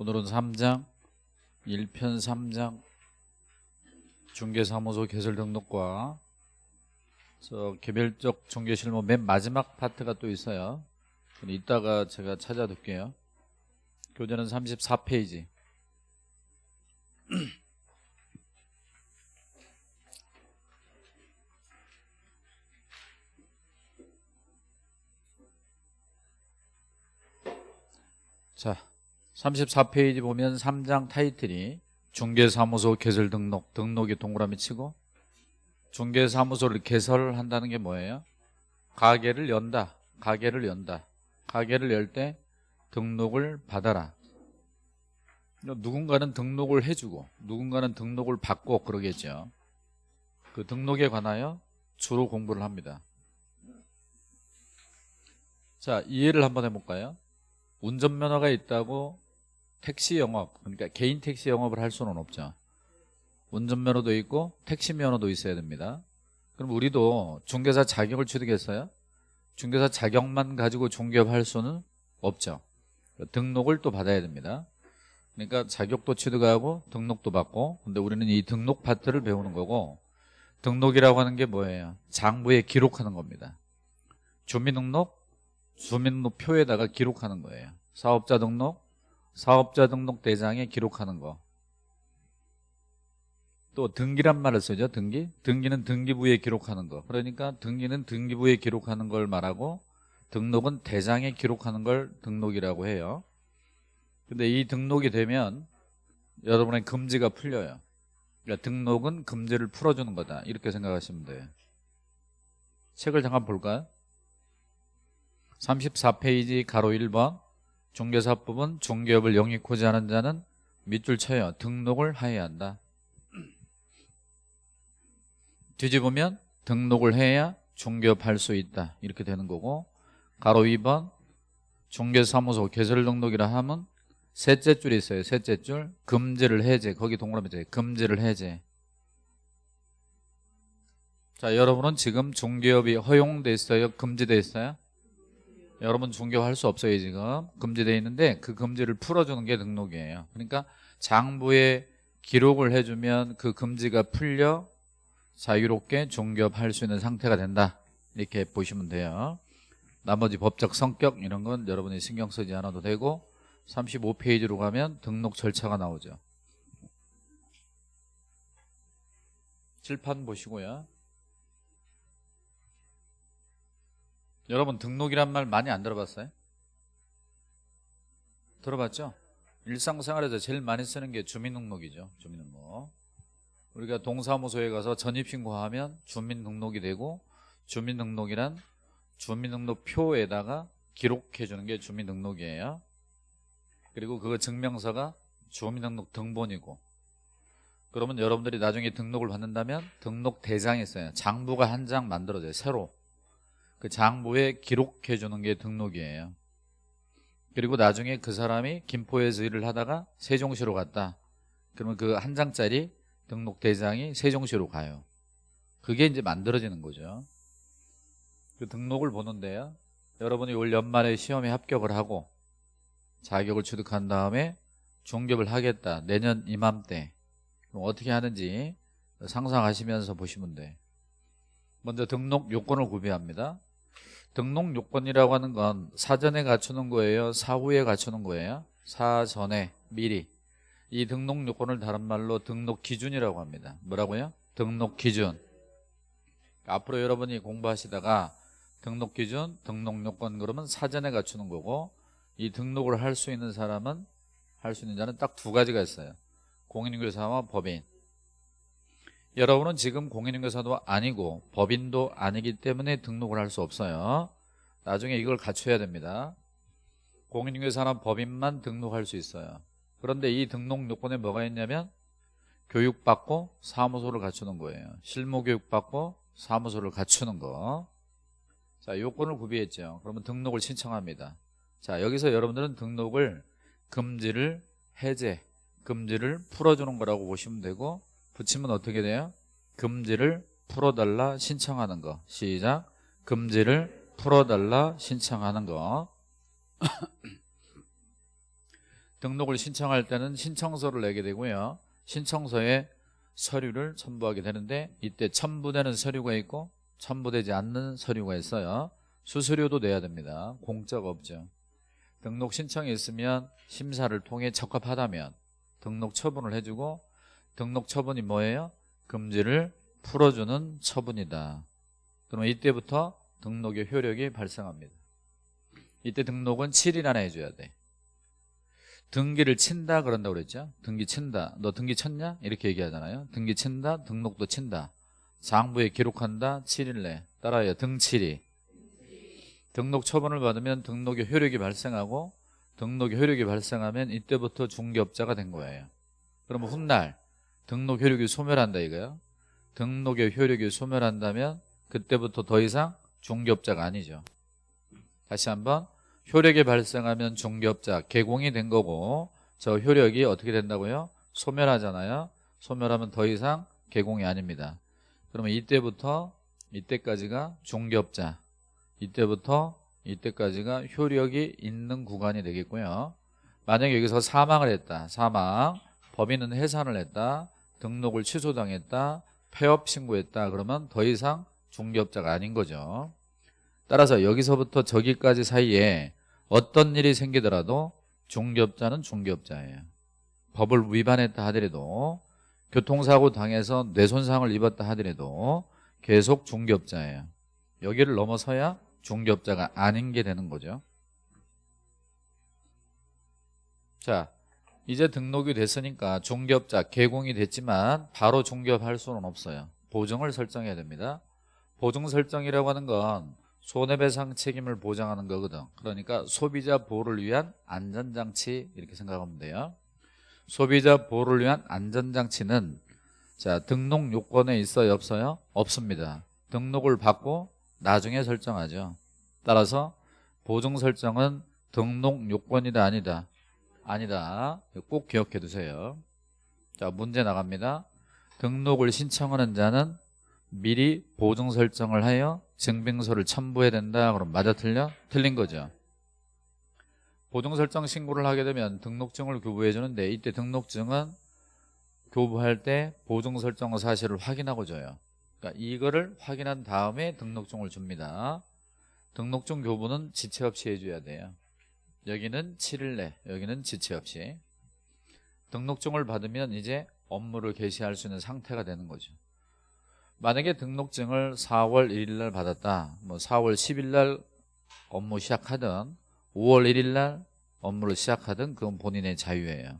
오늘은 3장 1편 3장 중개사무소 개설 등록과 저 개별적 중개실무 맨 마지막 파트가 또 있어요. 이따가 제가 찾아둘게요. 교재는 34페이지. 자 34페이지 보면 3장 타이틀이 중개사무소 개설 등록 등록이 동그라미 치고 중개사무소를 개설한다는 게 뭐예요? 가게를 연다 가게를 연다 가게를 열 때 등록을 받아라 누군가는 등록을 해주고 누군가는 등록을 받고 그러겠죠 그 등록에 관하여 주로 공부를 합니다 자 이해를 한번 해볼까요? 운전면허가 있다고 택시 영업 그러니까 개인 택시 영업을 할 수는 없죠. 운전면허도 있고 택시 면허도 있어야 됩니다. 그럼 우리도 중개사 자격을 취득했어요 중개사 자격만 가지고 중개업할 수는 없죠. 등록을 또 받아야 됩니다. 그러니까 자격도 취득하고 등록도 받고 근데 우리는 이 등록 파트를 배우는 거고 등록이라고 하는 게 뭐예요? 장부에 기록하는 겁니다. 주민등록 주민등록표에다가 기록하는 거예요. 사업자 등록 사업자 등록 대장에 기록하는 거. 또 등기란 말을 쓰죠. 등기. 등기는 등기부에 기록하는 거. 그러니까 등기는 등기부에 기록하는 걸 말하고 등록은 대장에 기록하는 걸 등록이라고 해요. 근데 이 등록이 되면 여러분의 금지가 풀려요. 그러니까 등록은 금지를 풀어주는 거다. 이렇게 생각하시면 돼요. 책을 잠깐 볼까요? 34페이지 가로 1번 중개사법은 중개업을 영위코자 하는 자는 밑줄 쳐요. 등록을 하여야 한다. 뒤집으면 등록을 해야 중개업 할 수 있다. 이렇게 되는 거고 가로 2번 중개사무소 개설 등록이라 하면 셋째 줄이 있어요. 셋째 줄 금지를 해제. 거기 동그라미 돼. 금지를 해제. 자, 여러분은 지금 중개업이 허용돼 있어요? 금지돼 있어요? 여러분 중개할 수 없어요 지금. 금지되어 있는데 그 금지를 풀어주는 게 등록이에요. 그러니까 장부에 기록을 해주면 그 금지가 풀려 자유롭게 중개업할 수 있는 상태가 된다. 이렇게 보시면 돼요. 나머지 법적 성격 이런 건 여러분이 신경 쓰지 않아도 되고 35페이지로 가면 등록 절차가 나오죠. 칠판 보시고요 여러분 등록이란 말 많이 안 들어봤어요? 들어봤죠? 일상생활에서 제일 많이 쓰는 게 주민등록이죠 주민등록. 우리가 동사무소에 가서 전입신고하면 주민등록이 되고 주민등록이란 주민등록표에다가 기록해 주는 게 주민등록이에요. 그리고 그 증명서가 주민등록 등본이고. 그러면 여러분들이 나중에 등록을 받는다면 등록 대장이 있어요. 장부가 한 장 만들어져요 새로 그 장부에 기록해 주는 게 등록이에요. 그리고 나중에 그 사람이 김포에서 일을 하다가 세종시로 갔다. 그러면 그 한 장짜리 등록 대장이 세종시로 가요. 그게 이제 만들어지는 거죠. 그 등록을 보는데요. 여러분이 올 연말에 시험에 합격을 하고 자격을 취득한 다음에 중개업을 하겠다. 내년 이맘때. 어떻게 하는지 상상하시면서 보시면 돼. 먼저 등록 요건을 구비합니다 등록 요건이라고 하는 건 사전에 갖추는 거예요? 사후에 갖추는 거예요? 사전에 미리. 이 등록 요건을 다른 말로 등록 기준이라고 합니다. 뭐라고요? 등록 기준. 앞으로 여러분이 공부하시다가 등록 기준, 등록 요건 그러면 사전에 갖추는 거고 이 등록을 할 수 있는 사람은 할 수 있는 자는 딱 두 가지가 있어요. 공인중개사와 법인 여러분은 지금 공인중개사도 아니고 법인도 아니기 때문에 등록을 할 수 없어요. 나중에 이걸 갖춰야 됩니다. 공인중개사나 법인만 등록할 수 있어요. 그런데 이 등록 요건에 뭐가 있냐면 교육받고 사무소를 갖추는 거예요. 실무교육받고 사무소를 갖추는 거. 자, 요건을 구비했죠. 그러면 등록을 신청합니다. 자 여기서 여러분들은 등록을 금지를 해제 금지를 풀어주는 거라고 보시면 되고 붙이면 어떻게 돼요? 금지를 풀어달라 신청하는 거 시작 금지를 풀어달라 신청하는 거 등록을 신청할 때는 신청서를 내게 되고요. 신청서에 서류를 첨부하게 되는데 이때 첨부되는 서류가 있고 첨부되지 않는 서류가 있어요. 수수료도 내야 됩니다. 공짜가 없죠. 등록 신청이 있으면 심사를 통해 적합하다면 등록 처분을 해주고 등록 처분이 뭐예요? 금지를 풀어주는 처분이다. 그러면 이때부터 등록의 효력이 발생합니다. 이때 등록은 7일 안에 해줘야 돼. 등기를 친다 그런다고 그랬죠. 등기 친다. 너 등기 쳤냐? 이렇게 얘기하잖아요. 등기 친다. 등록도 친다. 장부에 기록한다. 7일 내. 따라요. 등칠이. 등록 처분을 받으면 등록의 효력이 발생하고 등록의 효력이 발생하면 이때부터 중개업자가 된 거예요. 그러면 훗날 등록 효력이 소멸한다 이거요. 등록의 효력이 소멸한다면 그때부터 더 이상 중개업자가 아니죠. 다시 한번 효력이 발생하면 중개업자 개공이 된 거고 저 효력이 어떻게 된다고요? 소멸하잖아요. 소멸하면 더 이상 개공이 아닙니다. 그러면 이때부터 이때까지가 중개업자 이때부터 이때까지가 효력이 있는 구간이 되겠고요. 만약에 여기서 사망을 했다. 사망 법인은 해산을 했다. 등록을 취소당했다. 폐업 신고했다. 그러면 더 이상 중개업자가 아닌 거죠. 따라서 여기서부터 저기까지 사이에 어떤 일이 생기더라도 중개업자는 중개업자예요. 법을 위반했다 하더라도 교통사고 당해서 뇌손상을 입었다 하더라도 계속 중개업자예요. 여기를 넘어서야 중개업자가 아닌 게 되는 거죠. 자, 이제 등록이 됐으니까 중개업자 개공이 됐지만 바로 중개업할 수는 없어요. 보증을 설정해야 됩니다. 보증 설정이라고 하는 건 손해배상 책임을 보장하는 거거든. 그러니까 소비자 보호를 위한 안전장치 이렇게 생각하면 돼요. 소비자 보호를 위한 안전장치는 자 등록 요건에 있어요 없어요? 없습니다. 등록을 받고 나중에 설정하죠. 따라서 보증 설정은 등록 요건이다 아니다. 아니다. 꼭 기억해 두세요. 자 문제 나갑니다. 등록을 신청하는 자는 미리 보증 설정을 하여 증빙서를 첨부해야 된다. 그럼 맞아 틀려? 틀린 거죠. 보증 설정 신고를 하게 되면 등록증을 교부해 주는데 이때 등록증은 교부할 때 보증 설정 사실을 확인하고 줘요. 그러니까 이거를 확인한 다음에 등록증을 줍니다. 등록증 교부는 지체 없이 해줘야 돼요. 여기는 7일 내, 여기는 지체 없이. 등록증을 받으면 이제 업무를 개시할 수 있는 상태가 되는 거죠. 만약에 등록증을 4월 1일 날 받았다. 뭐 4월 10일 날 업무 시작하든 5월 1일 날 업무를 시작하든 그건 본인의 자유예요.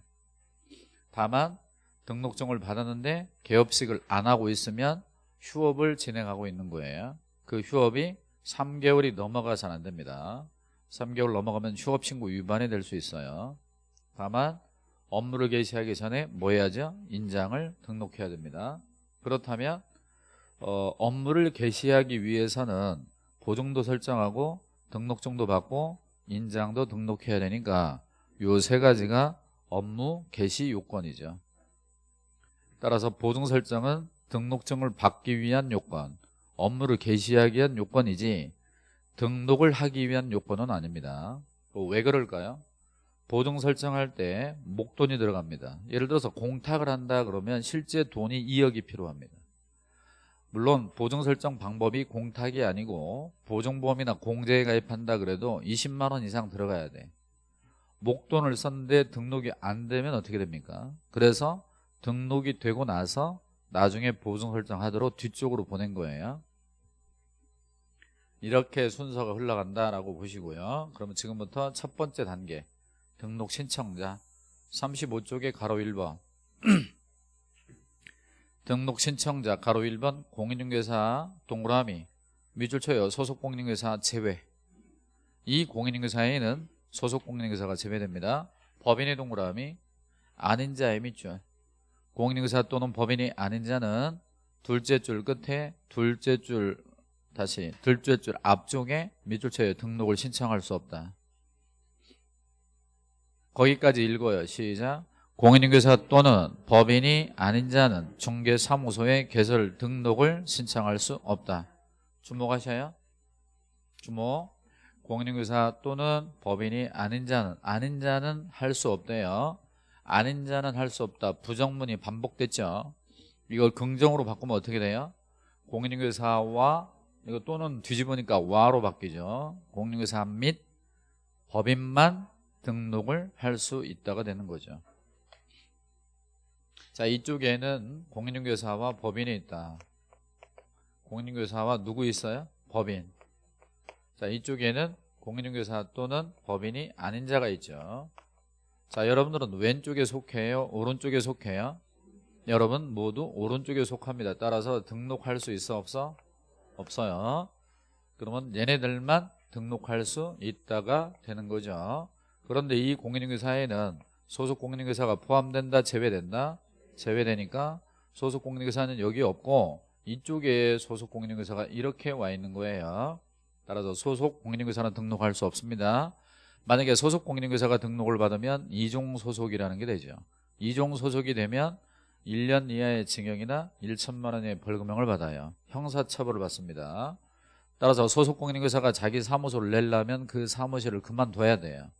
다만 등록증을 받았는데 개업식을 안 하고 있으면 휴업을 진행하고 있는 거예요. 그 휴업이 3개월이 넘어가서는 안 됩니다. 3개월 넘어가면 휴업 신고 위반이 될 수 있어요. 다만 업무를 개시하기 전에 뭐 해야죠? 인장을 등록해야 됩니다. 그렇다면 어, 업무를 개시하기 위해서는 보증도 설정하고 등록증도 받고 인장도 등록해야 되니까 요 세 가지가 업무 개시 요건이죠. 따라서 보증 설정은 등록증을 받기 위한 요건, 업무를 개시하기 위한 요건이지 등록을 하기 위한 요건은 아닙니다. 왜 그럴까요? 보증 설정할 때 목돈이 들어갑니다. 예를 들어서 공탁을 한다 그러면 실제 돈이 2억이 필요합니다. 물론 보증 설정 방법이 공탁이 아니고 보증보험이나 공제에 가입한다 그래도 20만 원 이상 들어가야 돼. 목돈을 썼는데 등록이 안 되면 어떻게 됩니까? 그래서 등록이 되고 나서 나중에 보증 설정하도록 뒤쪽으로 보낸 거예요. 이렇게 순서가 흘러간다라고 보시고요. 그러면 지금부터 첫 번째 단계 등록 신청자. 35쪽에 가로 1번. 등록 신청자 가로 1번 공인중개사 동그라미. 미줄쳐요. 소속 공인중개사 제외. 이 공인중개사에는 소속 공인중개사가 제외됩니다. 법인의 동그라미 아닌 자의 밑줄. 공인중개사 또는 법인이 아닌 자는 둘째 줄 끝에 둘째 줄 다시 둘째 줄 앞쪽에 밑줄쳐요 등록을 신청할 수 없다. 거기까지 읽어요. 시작. 공인중개사 또는 법인이 아닌 자는 중개사무소에 개설 등록을 신청할 수 없다. 주목하셔요. 주목. 공인중개사 또는 법인이 아닌 자는 아닌 자는 할 수 없대요. 아닌 자는 할 수 없다. 부정문이 반복됐죠. 이걸 긍정으로 바꾸면 어떻게 돼요? 공인중개사와 이거 또는 뒤집으니까 와로 바뀌죠. 공인중개사 및 법인만 등록을 할 수 있다가 되는 거죠. 자 이쪽에는 공인중개사와 법인이 있다. 공인중개사와 누구 있어요? 법인. 자 이쪽에는 공인중개사 또는 법인이 아닌 자가 있죠. 자 여러분들은 왼쪽에 속해요? 오른쪽에 속해요? 여러분 모두 오른쪽에 속합니다. 따라서 등록할 수 있어 없어? 없어요. 그러면 얘네들만 등록할 수 있다가 되는 거죠. 그런데 이 공인중개사에는 소속 공인중개사가 포함된다, 제외된다? 제외되니까 소속 공인중개사는 여기 없고 이쪽에 소속 공인중개사가 이렇게 와 있는 거예요. 따라서 소속 공인중개사는 등록할 수 없습니다. 만약에 소속 공인중개사가 등록을 받으면 이종 소속이라는 게 되죠. 이종 소속이 되면 1년 이하의 징역이나 1천만 원의 벌금형을 받아요. 형사처벌을 받습니다. 따라서 소속 공인중개사가 자기 사무소를 내려면 그 사무실을 그만둬야 돼요.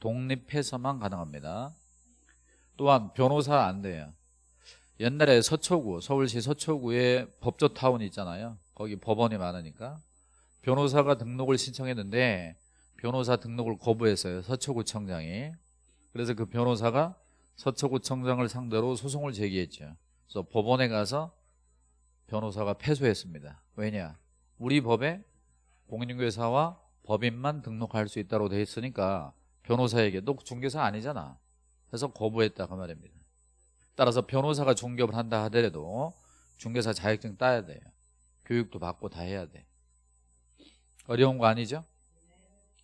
독립해서만 가능합니다. 또한 변호사 안 돼요. 옛날에 서초구, 서울시 서초구에 법조타운 있잖아요. 거기 법원이 많으니까. 변호사가 등록을 신청했는데 변호사 등록을 거부했어요. 서초구청장이. 그래서 그 변호사가 서초구청장을 상대로 소송을 제기했죠. 그래서 법원에 가서 변호사가 패소했습니다. 왜냐? 우리 법에 공인중개사와 법인만 등록할 수 있다고 돼 있으니까 변호사에게 너 중개사 아니잖아. 그래서 거부했다 그 말입니다. 따라서 변호사가 중개업을 한다 하더라도 중개사 자격증 따야 돼요. 교육도 받고 다 해야 돼. 어려운 거 아니죠?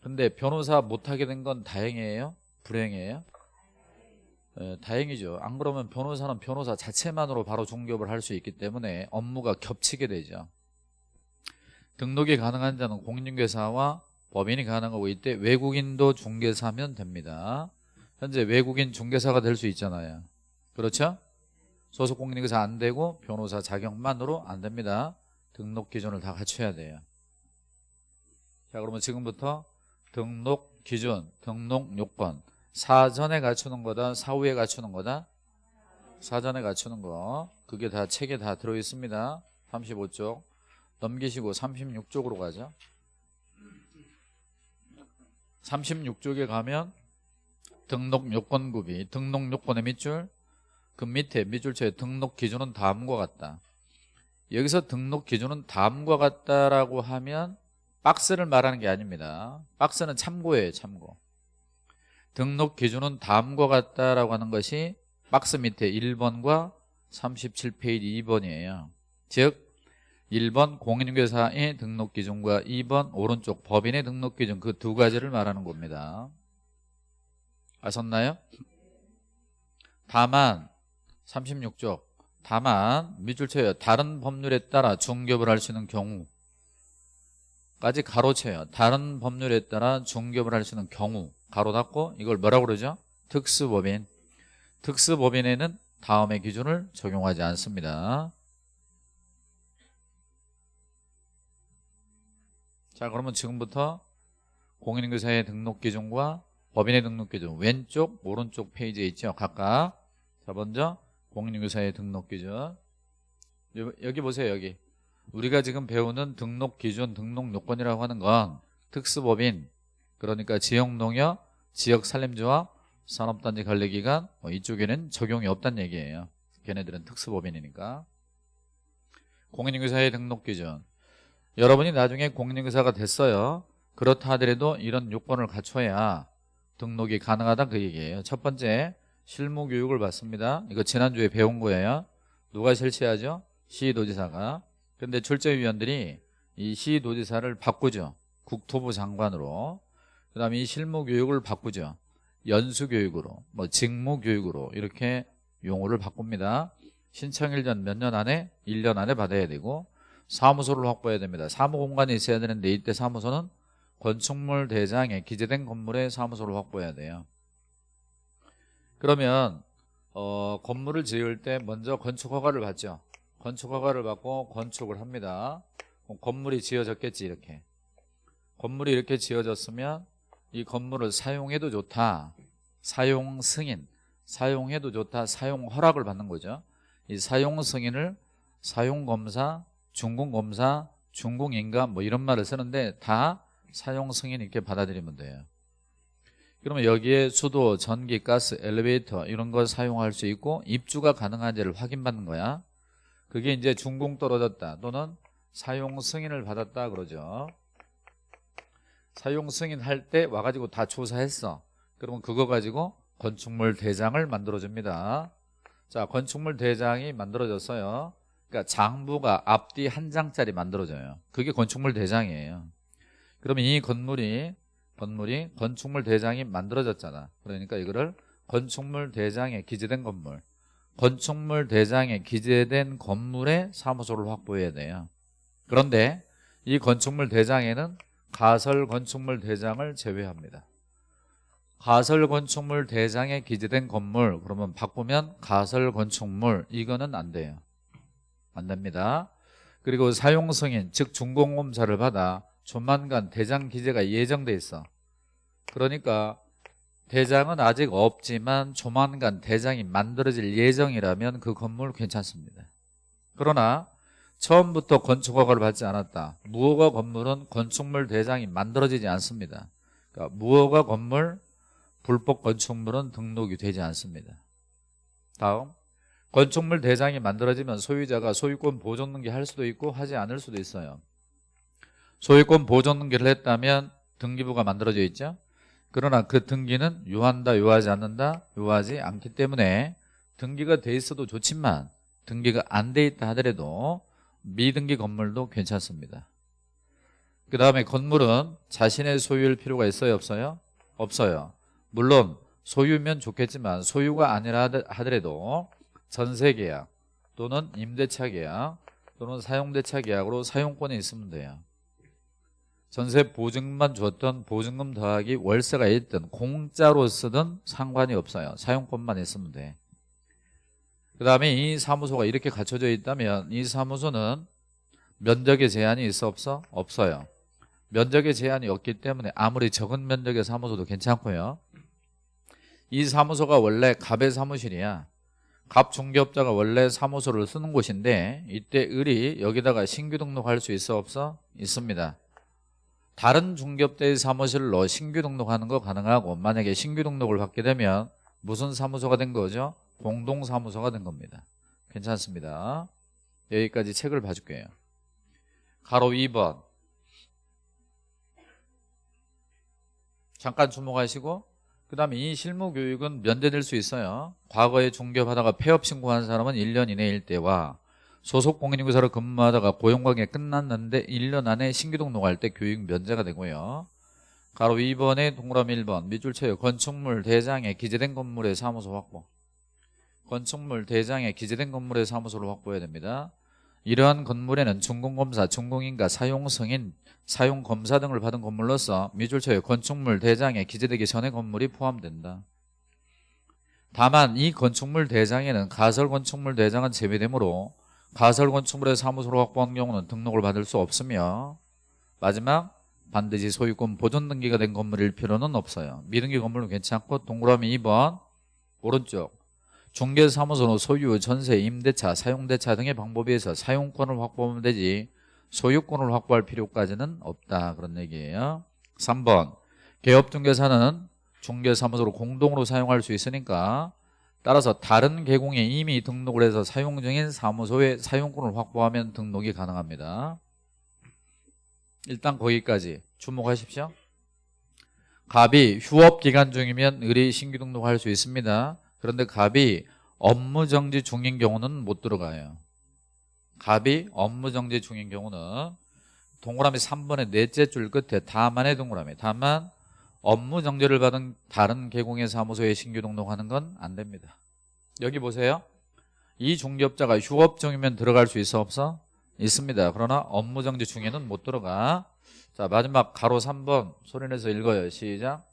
근데 변호사 못하게 된 건 다행이에요? 불행이에요? 예, 다행이죠. 안 그러면 변호사는 변호사 자체만으로 바로 중개업을 할 수 있기 때문에 업무가 겹치게 되죠. 등록이 가능한 자는 공인중개사와 법인이 가능하고 이때 외국인도 중개사면 됩니다. 현재 외국인 중개사가 될 수 있잖아요. 그렇죠? 소속 공인중개사 안 되고 변호사 자격만으로 안 됩니다. 등록 기준을 다 갖춰야 돼요. 자 그러면 지금부터 등록 기준, 등록 요건 사전에 갖추는 거다, 사후에 갖추는 거다? 사전에 갖추는 거 그게 다 책에 다 들어있습니다. 35쪽 넘기시고 36쪽으로 가죠. 36쪽에 가면 등록 요건 구비, 등록 요건의 밑줄 그 밑에 밑줄처에 등록 기준은 다음과 같다. 여기서 등록 기준은 다음과 같다라고 하면 박스를 말하는 게 아닙니다. 박스는 참고예요, 참고. 등록 기준은 다음과 같다라고 하는 것이 박스 밑에 1번과 37페이지 2번이에요. 즉 1번 공인중개사의 등록 기준과 2번 오른쪽 법인의 등록 기준 그 두 가지를 말하는 겁니다. 아셨나요? 다만 36쪽 다만 밑줄 쳐요. 다른 법률에 따라 중개업을 할 수 있는 경우 까지 가로쳐요. 다른 법률에 따라 중개업을 할 수 있는 경우 가로 닫고 이걸 뭐라고 그러죠? 특수법인. 특수법인에는 다음의 기준을 적용하지 않습니다. 자 그러면 지금부터 공인중개사의 등록 기준과 법인의 등록 기준 왼쪽 오른쪽 페이지에 있죠? 각각. 자 먼저 공인중개사의 등록 기준. 여기 보세요 여기. 우리가 지금 배우는 등록 기준 등록 요건이라고 하는 건 특수법인 그러니까 지역농협 지역산림조합 산업단지 관리기관 뭐 이쪽에는 적용이 없다는 얘기예요 걔네들은 특수법인이니까 공인중개사의 등록 기준 여러분이 나중에 공인중개사가 됐어요. 그렇다 하더라도 이런 요건을 갖춰야 등록이 가능하다 그 얘기예요. 첫 번째 실무 교육을 받습니다. 이거 지난주에 배운 거예요. 누가 실시하죠? 시도지사가. 근데 출제위원들이 이 시도지사를 바꾸죠. 국토부 장관으로. 그 다음에 이 실무 교육을 바꾸죠. 연수 교육으로, 뭐 직무 교육으로 이렇게 용어를 바꿉니다. 신청일 전몇년 안에 1년 안에 받아야 되고 사무소를 확보해야 됩니다. 사무 공간이 있어야 되는데 이때 사무소는 건축물 대장에 기재된 건물에 사무소를 확보해야 돼요. 그러면 어, 건물을 지을 때 먼저 건축허가를 받죠. 건축허가를 받고 건축을 합니다. 건물이 지어졌겠지 이렇게. 건물이 이렇게 지어졌으면 이 건물을 사용해도 좋다. 사용 승인, 사용해도 좋다. 사용 허락을 받는 거죠. 이 사용 승인을 사용 검사, 준공 검사, 준공 인가 뭐 이런 말을 쓰는데 다 사용 승인 이렇게 받아들이면 돼요. 그러면 여기에 수도, 전기, 가스, 엘리베이터 이런 걸 사용할 수 있고 입주가 가능한지를 확인받는 거야. 그게 이제 준공 떨어졌다 또는 사용 승인을 받았다 그러죠. 사용 승인할 때 와가지고 다 조사했어. 그러면 그거 가지고 건축물 대장을 만들어줍니다. 자, 건축물 대장이 만들어졌어요. 그러니까 장부가 앞뒤 한 장짜리 만들어져요. 그게 건축물 대장이에요. 그러면 이 건물이 건물이 건축물 대장이 만들어졌잖아. 그러니까 이거를 건축물 대장에 기재된 건물. 건축물 대장에 기재된 건물의 사무소를 확보해야 돼요. 그런데 이 건축물 대장에는 가설 건축물 대장을 제외합니다. 가설 건축물 대장에 기재된 건물 그러면 바꾸면 가설 건축물 이거는 안 돼요. 안 됩니다. 그리고 사용 승인 즉 준공검사를 받아 조만간 대장 기재가 예정돼 있어. 그러니까 대장은 아직 없지만 조만간 대장이 만들어질 예정이라면 그 건물 괜찮습니다. 그러나 처음부터 건축허가를 받지 않았다. 무허가 건물은 건축물 대장이 만들어지지 않습니다. 그러니까 무허가 건물, 불법 건축물은 등록이 되지 않습니다. 다음 건축물 대장이 만들어지면 소유자가 소유권 보존 등기 할 수도 있고 하지 않을 수도 있어요. 소유권 보존 등기를 했다면 등기부가 만들어져 있죠. 그러나 그 등기는 요한다 요하지 않는다 요하지 않기 때문에 등기가 돼 있어도 좋지만 등기가 안 돼 있다 하더라도 미등기 건물도 괜찮습니다. 그 다음에 건물은 자신의 소유일 필요가 있어요 없어요? 없어요. 물론 소유면 좋겠지만 소유가 아니라 하더라도 전세계약 또는 임대차 계약 또는 사용대차 계약으로 사용권이 있으면 돼요. 전세 보증만 줬던 보증금 더하기 월세가 있든 공짜로 쓰든 상관이 없어요. 사용권만 있으면 돼 그 다음에 이 사무소가 이렇게 갖춰져 있다면 이 사무소는 면적의 제한이 있어 없어? 없어요 면적의 제한이 없기 때문에 아무리 적은 면적의 사무소도 괜찮고요 이 사무소가 원래 갑의 사무실이야 갑 중개업자가 원래 사무소를 쓰는 곳인데 이때 을이 여기다가 신규 등록할 수 있어 없어? 있습니다 다른 중개업자의 사무실로 신규 등록하는 거 가능하고 만약에 신규 등록을 받게 되면 무슨 사무소가 된 거죠? 공동사무소가 된 겁니다 괜찮습니다 여기까지 책을 봐줄게요 가로 2번 잠깐 주목하시고 그 다음에 이 실무교육은 면제될 수 있어요 과거에 중개업하다가 폐업 신고한 사람은 1년 이내일 때와 소속 공인인구사로 근무하다가 고용관계 끝났는데 1년 안에 신규 등록할 때 교육 면제가 되고요. 가로 2번에 동그라미 1번 밑줄 쳐요. 건축물 대장에 기재된 건물의 사무소 확보. 건축물 대장에 기재된 건물의 사무소를 확보해야 됩니다. 이러한 건물에는 준공검사, 준공인가, 사용승인, 사용검사 등을 받은 건물로서 쳐요. 건축물 대장에 기재되기 전에 건물이 포함된다. 다만 이 건축물 대장에는 가설 건축물 대장은 제외되므로 가설 건축물의 사무소로 확보한 경우는 등록을 받을 수 없으며 마지막 반드시 소유권 보존 등기가 된 건물일 필요는 없어요 미등기 건물은 괜찮고 동그라미 2번 오른쪽 중개사무소는 소유, 전세, 임대차, 사용대차 등의 방법에 의해서 사용권을 확보하면 되지 소유권을 확보할 필요까지는 없다. 그런 얘기예요. 3번 개업중개사는 중개사무소로 공동으로 사용할 수 있으니까 따라서 다른 계공에 이미 등록을 해서 사용 중인 사무소의 사용권을 확보하면 등록이 가능합니다. 일단 거기까지 주목하십시오. 갑이 휴업 기간 중이면 의뢰 신규 등록할 수 있습니다 그런데 갑이 업무 정지 중인 경우는 못 들어가요. 갑이 업무 정지 중인 경우는 동그라미 3번의 넷째 줄 끝에 다만의 동그라미 다만 업무 정지를 받은 다른 개공의 사무소에 신규 등록하는 건 안 됩니다. 여기 보세요. 이 중개업자가 휴업 중이면 들어갈 수 있어 없어? 있습니다. 그러나 업무 정지 중에는 못 들어가. 자 마지막 가로 3번 소리내서 읽어요. 시작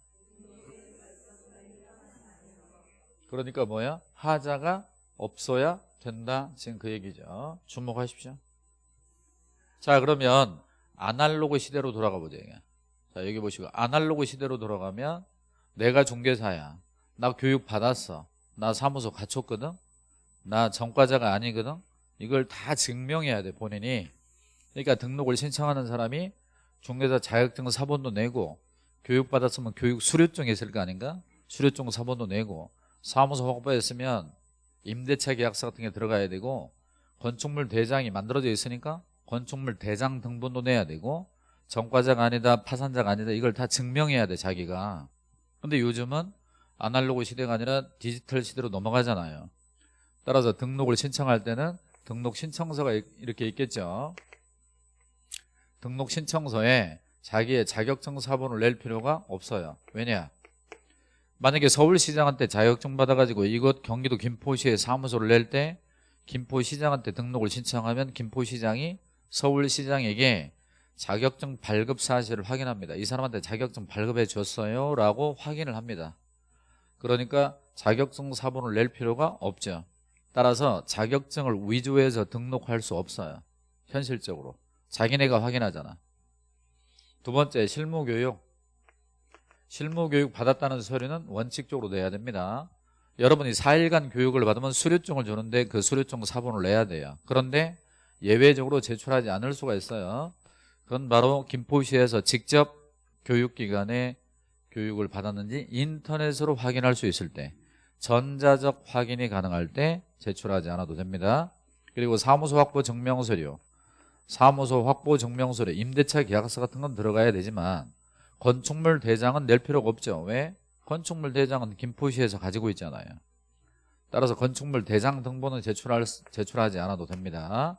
그러니까 뭐야? 하자가 없어야 된다. 지금 그 얘기죠. 주목하십시오. 자 그러면 아날로그 시대로 돌아가 보죠 자 여기 보시고. 아날로그 시대로 돌아가면 내가 중개사야. 나 교육 받았어. 나 사무소 갖췄거든. 나 전과자가 아니거든. 이걸 다 증명해야 돼 본인이. 그러니까 등록을 신청하는 사람이 중개사 자격증 사본도 내고 교육 받았으면 교육 수료증이 있을 거 아닌가? 수료증 사본도 내고 사무소 확보했으면 임대차 계약서 같은 게 들어가야 되고 건축물 대장이 만들어져 있으니까 건축물 대장 등본도 내야 되고 전과자가 아니다 파산자가 아니다 이걸 다 증명해야 돼 자기가. 근데 요즘은 아날로그 시대가 아니라 디지털 시대로 넘어가잖아요. 따라서 등록을 신청할 때는 등록 신청서가 이- 이렇게 있겠죠. 등록 신청서에 자기의 자격증 사본을 낼 필요가 없어요. 왜냐 만약에 서울시장한테 자격증 받아가지고 이곳 경기도 김포시에 사무소를 낼 때 김포시장한테 등록을 신청하면 김포시장이 서울시장에게 자격증 발급 사실을 확인합니다. 이 사람한테 자격증 발급해 줬어요 라고 확인을 합니다. 그러니까 자격증 사본을 낼 필요가 없죠. 따라서 자격증을 위조해서 등록할 수 없어요. 현실적으로. 자기네가 확인하잖아. 두 번째 실무교육 실무교육 받았다는 서류는 원칙적으로 내야 됩니다. 여러분이 4일간 교육을 받으면 수료증을 주는데 그 수료증 사본을 내야 돼요. 그런데 예외적으로 제출하지 않을 수가 있어요. 그건 바로 김포시에서 직접 교육기관에 교육을 받았는지 인터넷으로 확인할 수 있을 때 전자적 확인이 가능할 때 제출하지 않아도 됩니다. 그리고 사무소 확보 증명서류. 사무소 확보 증명서류 임대차 계약서 같은 건 들어가야 되지만 건축물 대장은 낼 필요가 없죠. 왜? 건축물 대장은 김포시에서 가지고 있잖아요. 따라서 건축물 대장 등본은 제출할, 제출하지 않아도 됩니다.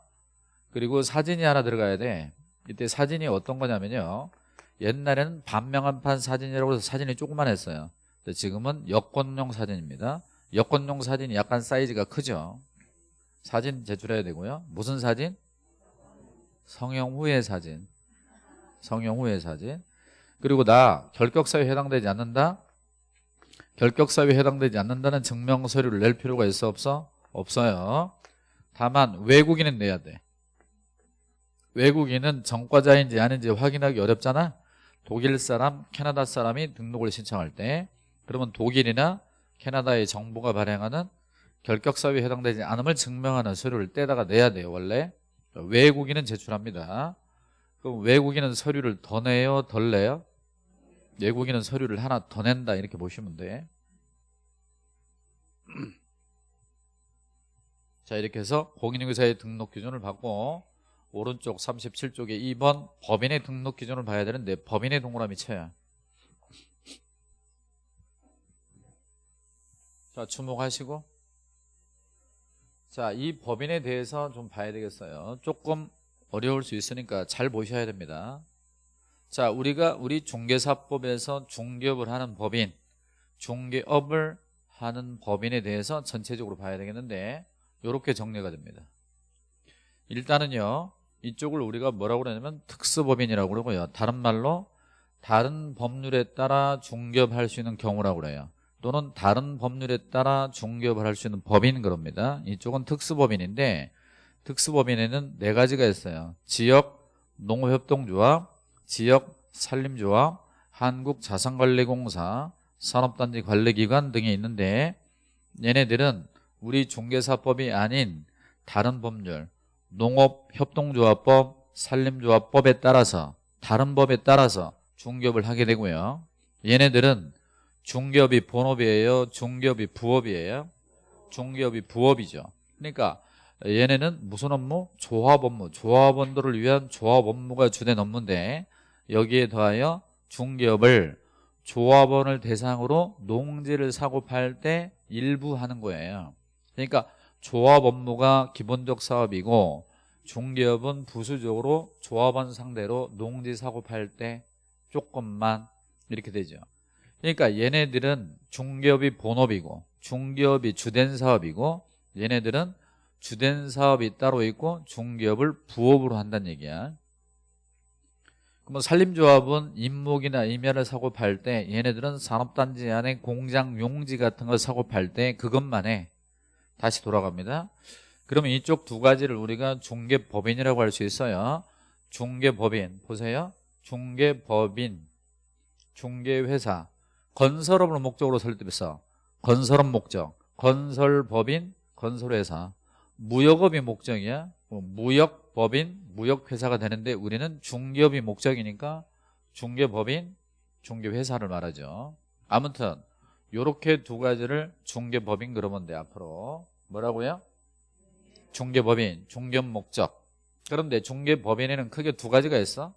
그리고 사진이 하나 들어가야 돼. 이때 사진이 어떤 거냐면요. 옛날에는 반명한판 사진이라고 해서 사진이 조그만했어요. 근데 지금은 여권용 사진입니다. 여권용 사진이 약간 사이즈가 크죠. 사진 제출해야 되고요. 무슨 사진? 성형 후의 사진. 성형 후의 사진 그리고 나 결격사유에 해당되지 않는다? 결격사유에 해당되지 않는다는 증명서류를 낼 필요가 있어 없어? 없어요. 다만 외국인은 내야 돼. 외국인은 전과자인지 아닌지 확인하기 어렵잖아. 독일 사람, 캐나다 사람이 등록을 신청할 때. 그러면 독일이나 캐나다의 정부가 발행하는 결격사유에 해당되지 않음을 증명하는 서류를 떼다가 내야 돼요 원래. 외국인은 제출합니다. 그럼 외국인은 서류를 더 내요 덜 내요 외국인은 서류를 하나 더 낸다 이렇게 보시면 돼. 자 이렇게 해서 공인중개사의 등록 기준을 받고 오른쪽 37쪽에 2번 법인의 등록 기준을 봐야 되는데 법인의 동그라미 쳐야 자 주목하시고. 자 이 법인에 대해서 좀 봐야 되겠어요. 조금 어려울 수 있으니까 잘 보셔야 됩니다 자 우리가 우리 중개사법에서 중개업을 하는 법인 중개업을 하는 법인에 대해서 전체적으로 봐야 되겠는데 이렇게 정리가 됩니다. 일단은요 이쪽을 우리가 뭐라고 그러냐면 특수법인이라고 그러고요. 다른 말로 다른 법률에 따라 중개업할 수 있는 경우라고 그래요. 또는 다른 법률에 따라 중개업을 할 수 있는 법인 그럽니다. 이쪽은 특수법인인데 특수법인에는 네 가지가 있어요. 지역 농업협동조합 지역 산림조합 한국자산관리공사 산업단지 관리기관 등이 있는데 얘네들은 우리 중개사법이 아닌 다른 법률 농업협동조합법 산림조합법에 따라서 다른 법에 따라서 중개업을 하게 되고요. 얘네들은 중개업이 본업이에요? 중개업이 부업이에요? 중개업이 부업이죠. 그러니까 얘네는 무슨 업무? 조합 업무. 조합원들을 위한 조합 업무가 주된 업무인데 여기에 더하여 중개업을 조합원을 대상으로 농지를 사고 팔 때 일부 하는 거예요. 그러니까 조합 업무가 기본적 사업이고 중개업은 부수적으로 조합원 상대로 농지 사고 팔 때 조금만 이렇게 되죠. 그러니까 얘네들은 중개업이 본업이고 중개업이 주된 사업이고 얘네들은 주된 사업이 따로 있고 중개업을 부업으로 한다는 얘기야 그러면 산림조합은 임목이나 임야를 사고 팔 때 얘네들은 산업단지 안에 공장 용지 같은 걸 사고 팔 때 그것만 해 다시 돌아갑니다. 그러면 이쪽 두 가지를 우리가 중개법인이라고 할 수 있어요. 중개법인 보세요. 중개법인 중개회사. 건설업을 목적으로 설립해서 건설업 목적 건설법인 건설회사. 무역업이 목적이야. 뭐 무역 법인 무역회사가 되는데 우리는 중개업이 목적이니까 중개법인 중개회사를 말하죠. 아무튼 요렇게 두 가지를 중개법인 그러면 돼 앞으로. 뭐라고요? 중개법인 중개업 목적. 그런데 중개법인에는 크게 두 가지가 있어.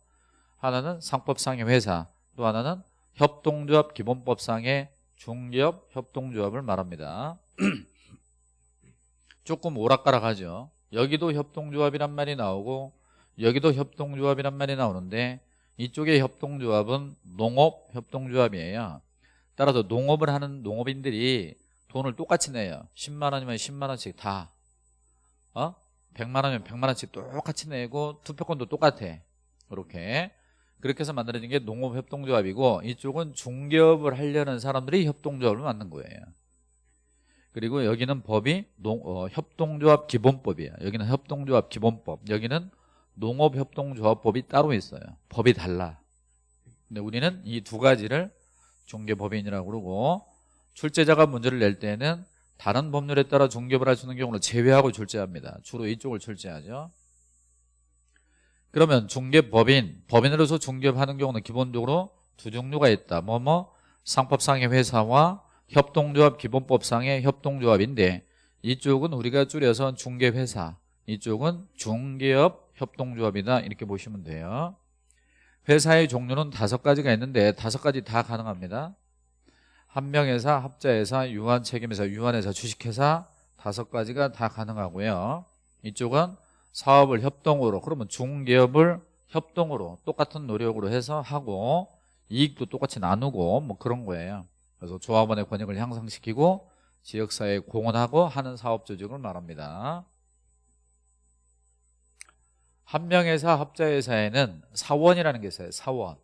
하나는 상법상의 회사 또 하나는 협동조합 기본법상의 중개업 협동조합을 말합니다. 조금 오락가락하죠 여기도 협동조합이란 말이 나오고 여기도 협동조합이란 말이 나오는데 이쪽의 협동조합은 농업협동조합이에요. 따라서 농업을 하는 농업인들이 돈을 똑같이 내요. 10만 원이면 10만 원씩 다. 어? 100만 원이면 100만 원씩 똑같이 내고 투표권도 똑같아. 이렇게. 그렇게 해서 만들어진 게 농업협동조합이고 이쪽은 중개업을 하려는 사람들이 협동조합을 만든 거예요 그리고 여기는 법이 농, 어, 협동조합 기본법이에요. 여기는 협동조합 기본법. 여기는 농업협동조합법이 따로 있어요. 법이 달라. 근데 우리는 이 두 가지를 중개법인이라고 그러고 출제자가 문제를 낼 때는 다른 법률에 따라 중개업을 할수 있는 경우는 제외하고 출제합니다. 주로 이쪽을 출제하죠. 그러면 중개법인 법인으로서 중개업하는 경우는 기본적으로 두 종류가 있다. 뭐뭐? 상법상의 회사와 협동조합 기본법상의 협동조합인데 이쪽은 우리가 줄여서 중개회사 이쪽은 중개업 협동조합이다. 이렇게 보시면 돼요. 회사의 종류는 다섯 가지가 있는데 다섯 가지 다 가능합니다. 한명회사, 합자회사, 유한책임회사, 유한회사, 주식회사 다섯 가지가 다 가능하고요. 이쪽은 사업을 협동으로 그러면 중개업을 협동으로 똑같은 노력으로 해서 하고 이익도 똑같이 나누고 뭐 그런 거예요 그래서 조합원의 권익을 향상시키고 지역사회에 공헌하고 하는 사업 조직을 말합니다. 한 명회사 합자회사에는 사원이라는 게 있어요. 사원.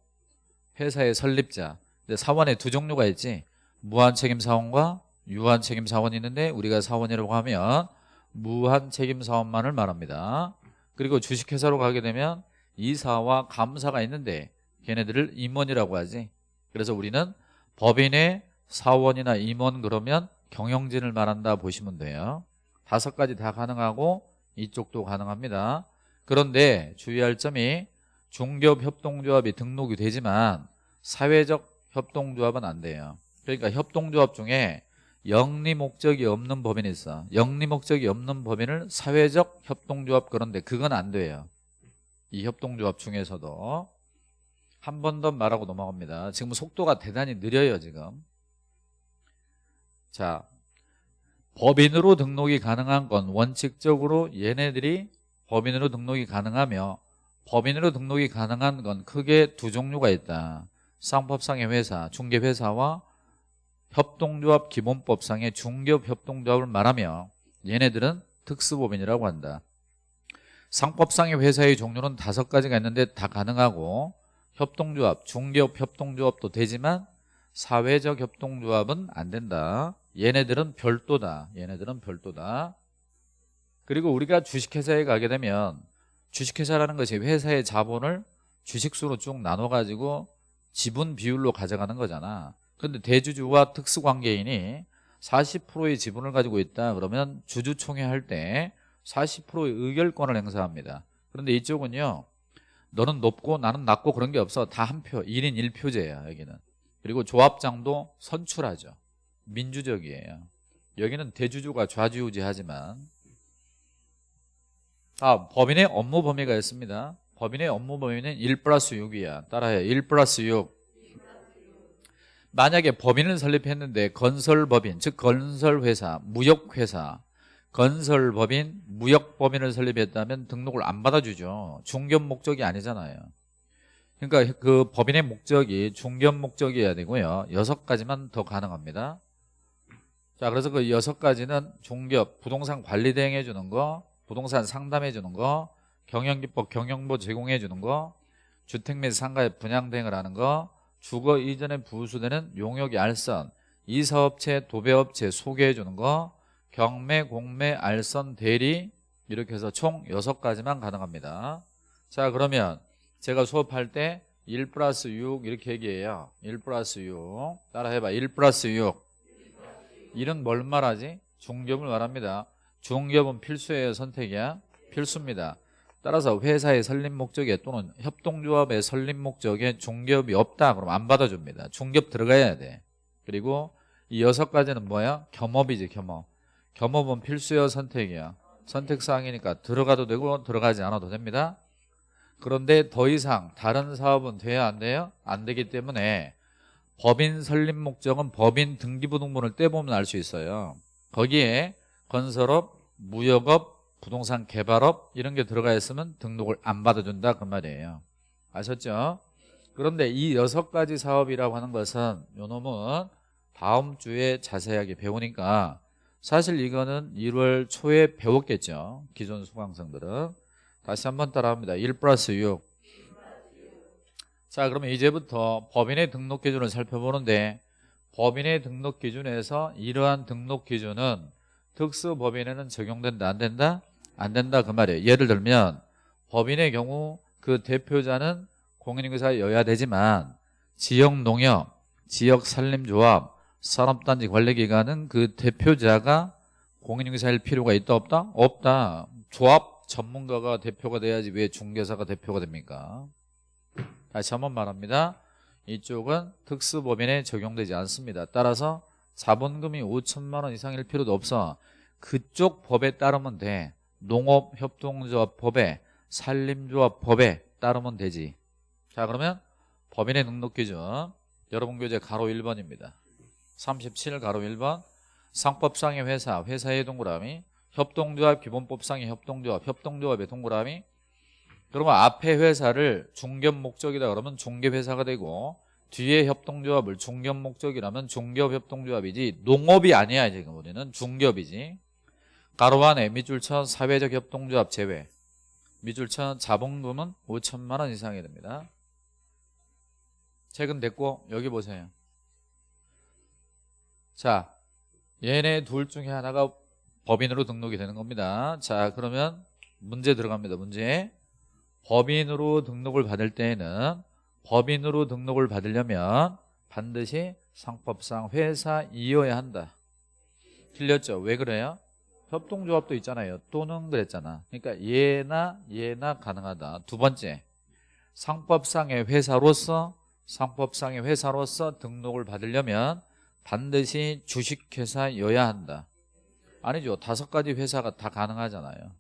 회사의 설립자. 근데 사원에 두 종류가 있지. 무한책임사원과 유한책임사원이 있는데 우리가 사원이라고 하면 무한책임사원만을 말합니다. 그리고 주식회사로 가게 되면 이사와 감사가 있는데 걔네들을 임원이라고 하지. 그래서 우리는 법인의 사원이나 임원 그러면 경영진을 말한다 보시면 돼요. 다섯 가지 다 가능하고 이쪽도 가능합니다. 그런데 주의할 점이 중개업 협동조합이 등록이 되지만 사회적 협동조합은 안 돼요. 그러니까 협동조합 중에 영리 목적이 없는 법인이 있어. 영리 목적이 없는 법인을 사회적 협동조합 그런데 그건 안 돼요. 이 협동조합 중에서도 한 번 더 말하고 넘어갑니다. 지금 속도가 대단히 느려요 지금. 자 법인으로 등록이 가능한 건 원칙적으로 얘네들이 법인으로 등록이 가능하며 법인으로 등록이 가능한 건 크게 두 종류가 있다. 상법상의 회사, 중개회사와 협동조합 기본법상의 중개업 협동조합을 말하며 얘네들은 특수법인이라고 한다. 상법상의 회사의 종류는 다섯 가지가 있는데 다 가능하고 협동조합, 중개업 협동조합도 되지만 사회적 협동조합은 안 된다. 얘네들은 별도다. 얘네들은 별도다. 그리고 우리가 주식회사에 가게 되면 주식회사라는 것이 회사의 자본을 주식수로 쭉 나눠가지고 지분 비율로 가져가는 거잖아. 근데 대주주와 특수관계인이 40%의 지분을 가지고 있다 그러면 주주총회 할 때 40%의 의결권을 행사합니다. 그런데 이쪽은요 너는 높고 나는 낮고 그런 게 없어. 다 한 표 1인 1표제야 여기는. 그리고 조합장도 선출하죠. 민주적이에요. 여기는 대주주가 좌지우지하지만. 아 법인의 업무 범위가 있습니다. 법인의 업무 범위는 1 플러스 6이야. 따라해 1 플러스 6 만약에 법인을 설립했는데 건설법인 즉 건설회사 무역회사 건설법인 무역법인을 설립했다면 등록을 안 받아주죠. 중견 목적이 아니잖아요. 그러니까 그 법인의 목적이 중견 목적이어야 되고요. 여섯 가지만 더 가능합니다. 자 그래서 그 여섯 가지는 중개업 부동산 관리 대행해 주는 거 부동산 상담해 주는 거 경영기법 경영보 제공해 주는 거 주택 및 상가의 분양 대행을 하는 거 주거 이전에 부수되는 용역 이 알선 이사업체 도배업체 소개해 주는 거 경매 공매 알선 대리 이렇게 해서 총 여섯 가지만 가능합니다. 자 그러면 제가 수업할 때 1 플러스 6 이렇게 얘기해요. 1 플러스 6 따라 해봐. 1 플러스 6 이런 뭘 말하지? 중겹을 말합니다. 중겹은 필수예요 선택이야? 필수입니다. 따라서 회사의 설립 목적에 또는 협동조합의 설립 목적에 중겹이 없다. 그럼 안 받아줍니다. 중겹 들어가야 돼. 그리고 이 여섯 가지는 뭐야? 겸업이지 겸업 겸업은 필수여 선택이야 선택사항이니까 들어가도 되고 들어가지 않아도 됩니다 그런데 더 이상 다른 사업은 돼야 안 돼요? 안 되기 때문에 법인 설립 목적은 법인 등기부등본을 떼보면 알 수 있어요 거기에 건설업, 무역업, 부동산 개발업 이런 게 들어가 있으면 등록을 안 받아준다 그 말이에요 아셨죠? 그런데 이 여섯 가지 사업이라고 하는 것은 요놈은 다음 주에 자세하게 배우니까 사실 이거는 1월 초에 배웠겠죠. 기존 수강생들은. 다시 한번 따라합니다. 1 플러스 6 자 그러면 이제부터 법인의 등록 기준을 살펴보는데 법인의 등록 기준에서 이러한 등록 기준은 특수 법인에는 적용된다 안 된다? 안 된다 그 말이에요. 예를 들면 법인의 경우 그 대표자는 공인인사여야 되지만 지역 농협, 지역 산림조합, 산업단지 관리기관은 그 대표자가 공인인사일 필요가 있다 없다? 없다. 조합 전문가가 대표가 돼야지 왜 중개사가 대표가 됩니까? 다시 한번 말합니다. 이쪽은 특수법인에 적용되지 않습니다. 따라서 자본금이 5천만 원 이상일 필요도 없어. 그쪽 법에 따르면 돼. 농업협동조합 법에 산림조합 법에 따르면 되지. 자 그러면 법인의 등록기준. 여러분 교재 가로 1번입니다 37 가로 1번 상법상의 회사 회사의 동그라미 협동조합 기본법상의 협동조합 협동조합의 동그라미. 그러면 앞에 회사를 중견 목적이다 그러면 중개회사가 되고 뒤에 협동조합을 중견 목적이라면 중개업 협동조합이지 농업이 아니야 지금 우리는. 중개업이지. 가로 안에 밑줄쳐 사회적 협동조합 제외. 밑줄쳐 자본금은 5천만 원 이상이 됩니다. 최근 됐고 여기 보세요 자 얘네 둘 중에 하나가 법인으로 등록이 되는 겁니다. 자 그러면 문제 들어갑니다 문제. 법인으로 등록을 받을 때에는 법인으로 등록을 받으려면 반드시 상법상 회사이어야 한다. 틀렸죠? 왜 그래요? 협동조합도 있잖아요. 또는 그랬잖아. 그러니까 얘나 얘나 가능하다. 두 번째 상법상의 회사로서 상법상의 회사로서 등록을 받으려면 반드시 주식회사여야 한다 아니죠 다섯 가지 회사가 다 가능하잖아요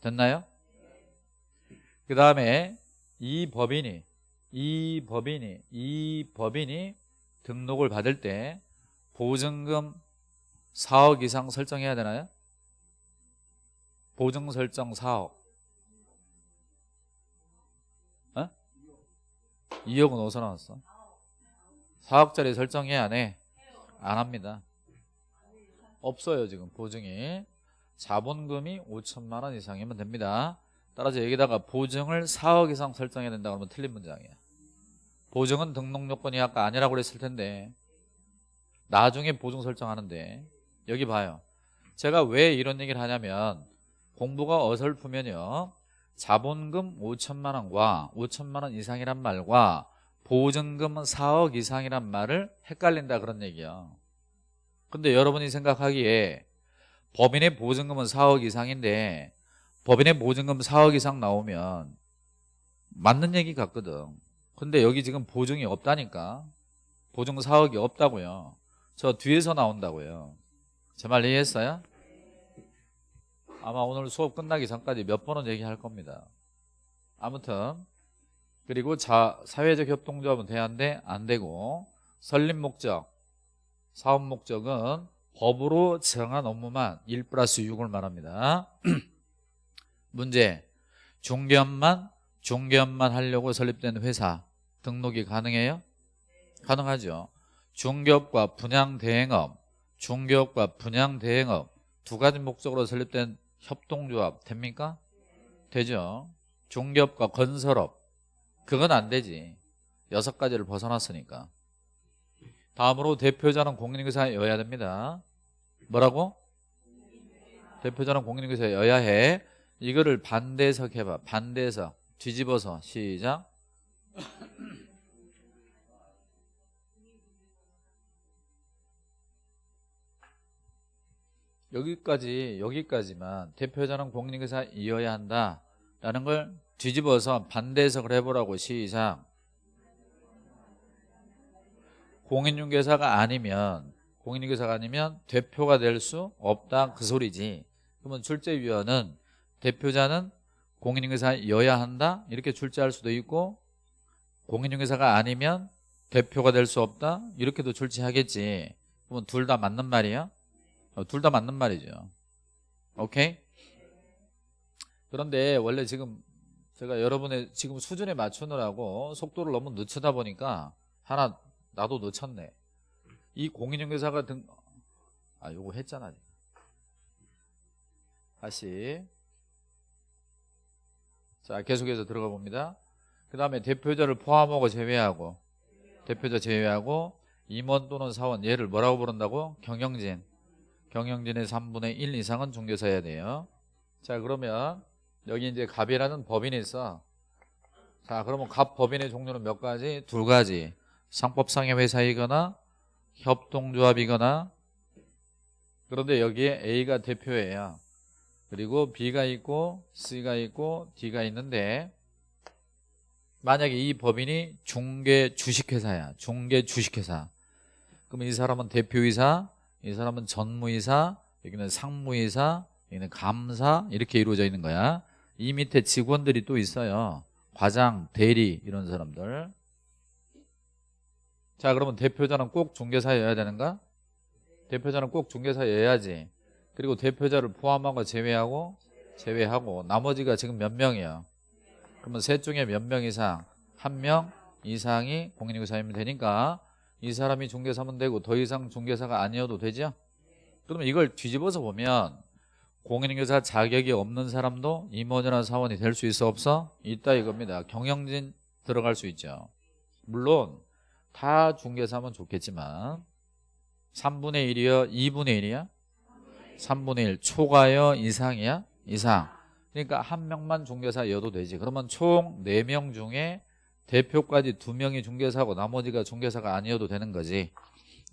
됐나요? 그 다음에 이 법인이 이 법인이 이 법인이 등록을 받을 때 보증금 4억 이상 설정해야 되나요? 보증 설정 4억 어? 2억은 어디서 나왔어? 4억짜리 설정해야 안 해? 안 합니다. 없어요 지금 보증이. 자본금이 5천만 원 이상이면 됩니다. 따라서 여기다가 보증을 4억 이상 설정해야 된다 그러면 틀린 문장이야. 보증은 등록 요건이 아까 아니라고 그랬을 텐데. 나중에 보증 설정하는데. 여기 봐요. 제가 왜 이런 얘기를 하냐면 공부가 어설프면요. 자본금 5천만 원과 5천만 원 이상이란 말과 보증금은 4억 이상이란 말을 헷갈린다 그런 얘기야. 근데 여러분이 생각하기에 법인의 보증금은 4억 이상인데 법인의 보증금 4억 이상 나오면 맞는 얘기 같거든. 근데 여기 지금 보증이 없다니까. 보증 4억이 없다고요. 저 뒤에서 나온다고요. 제 말 이해했어요? 아마 오늘 수업 끝나기 전까지 몇 번은 얘기할 겁니다. 아무튼 그리고 자, 사회적 협동조합은 돼야한데 안 되고 설립 목적 사업 목적은 법으로 정한 업무만 1 플러스 6을 말합니다 문제 중개업만 중개업만 하려고 설립된 회사 등록이 가능해요? 가능하죠 중개업과 분양대행업 중개업과 분양대행업 두 가지 목적으로 설립된 협동조합 됩니까? 되죠 중개업과 건설업 그건 안 되지. 여섯 가지를 벗어났으니까. 다음으로 대표자는 공인인사여야 됩니다. 뭐라고? 대표자는 공인인사여야 해. 이거를 반대해석 해봐. 반대해석. 뒤집어서 시작. 여기까지 여기까지만 대표자는 공인중개사이어야 한다라는 걸 뒤집어서 반대 해석을 해보라고 시작. 공인중개사가 아니면 공인중개사가 아니면 대표가 될 수 없다. 그 소리지. 그러면 출제위원은 대표자는 공인중개사여야 한다. 이렇게 출제할 수도 있고 공인중개사가 아니면 대표가 될 수 없다. 이렇게도 출제하겠지. 그러면 둘 다 맞는 말이야? 어, 둘 다 맞는 말이죠. 오케이? 그런데 원래 지금 제가 여러분의 지금 수준에 맞추느라고 속도를 너무 늦추다 보니까 하나 나도 늦췄네. 이 공인중개사가 등... 아 요거 했잖아. 다시. 자 계속해서 들어가 봅니다. 그 다음에 대표자를 포함하고 제외하고 대표자 제외하고 임원 또는 사원 얘를 뭐라고 부른다고? 경영진. 경영진의 3분의 1 이상은 중개사여야 돼요. 자 그러면 여기 이제 갑이라는 법인이 있어. 자 그러면 갑 법인의 종류는 몇 가지? 두 가지. 상법상의 회사이거나 협동조합이거나 그런데 여기에 A가 대표예요. 그리고 B가 있고 C가 있고 D가 있는데 만약에 이 법인이 중개 주식회사야. 중개 주식회사. 그러면 이 사람은 대표이사 이 사람은 전무이사 여기는 상무이사 여기는 감사 이렇게 이루어져 있는 거야 이 밑에 직원들이 또 있어요 과장, 대리 이런 사람들 자 그러면 대표자는 꼭 중개사여야 되는가? 대표자는 꼭 중개사여야지 그리고 대표자를 포함하고 제외하고 제외하고 나머지가 지금 몇 명이야? 그러면 셋 중에 몇 명 이상? 한 명 이상이 공인중개사이면 되니까 이 사람이 중개사면 되고 더 이상 중개사가 아니어도 되죠? 그러면 이걸 뒤집어서 보면 공인중개사 자격이 없는 사람도 임원이나 사원이 될 수 있어 없어? 있다 이겁니다. 경영진 들어갈 수 있죠. 물론 다 중개사면 좋겠지만 3분의 1이요 2분의 1이야? 3분의 1 초과요 이상이야? 이상. 그러니까 한 명만 중개사여도 되지. 그러면 총 4명 중에 대표까지 2명이 중개사고 나머지가 중개사가 아니어도 되는 거지.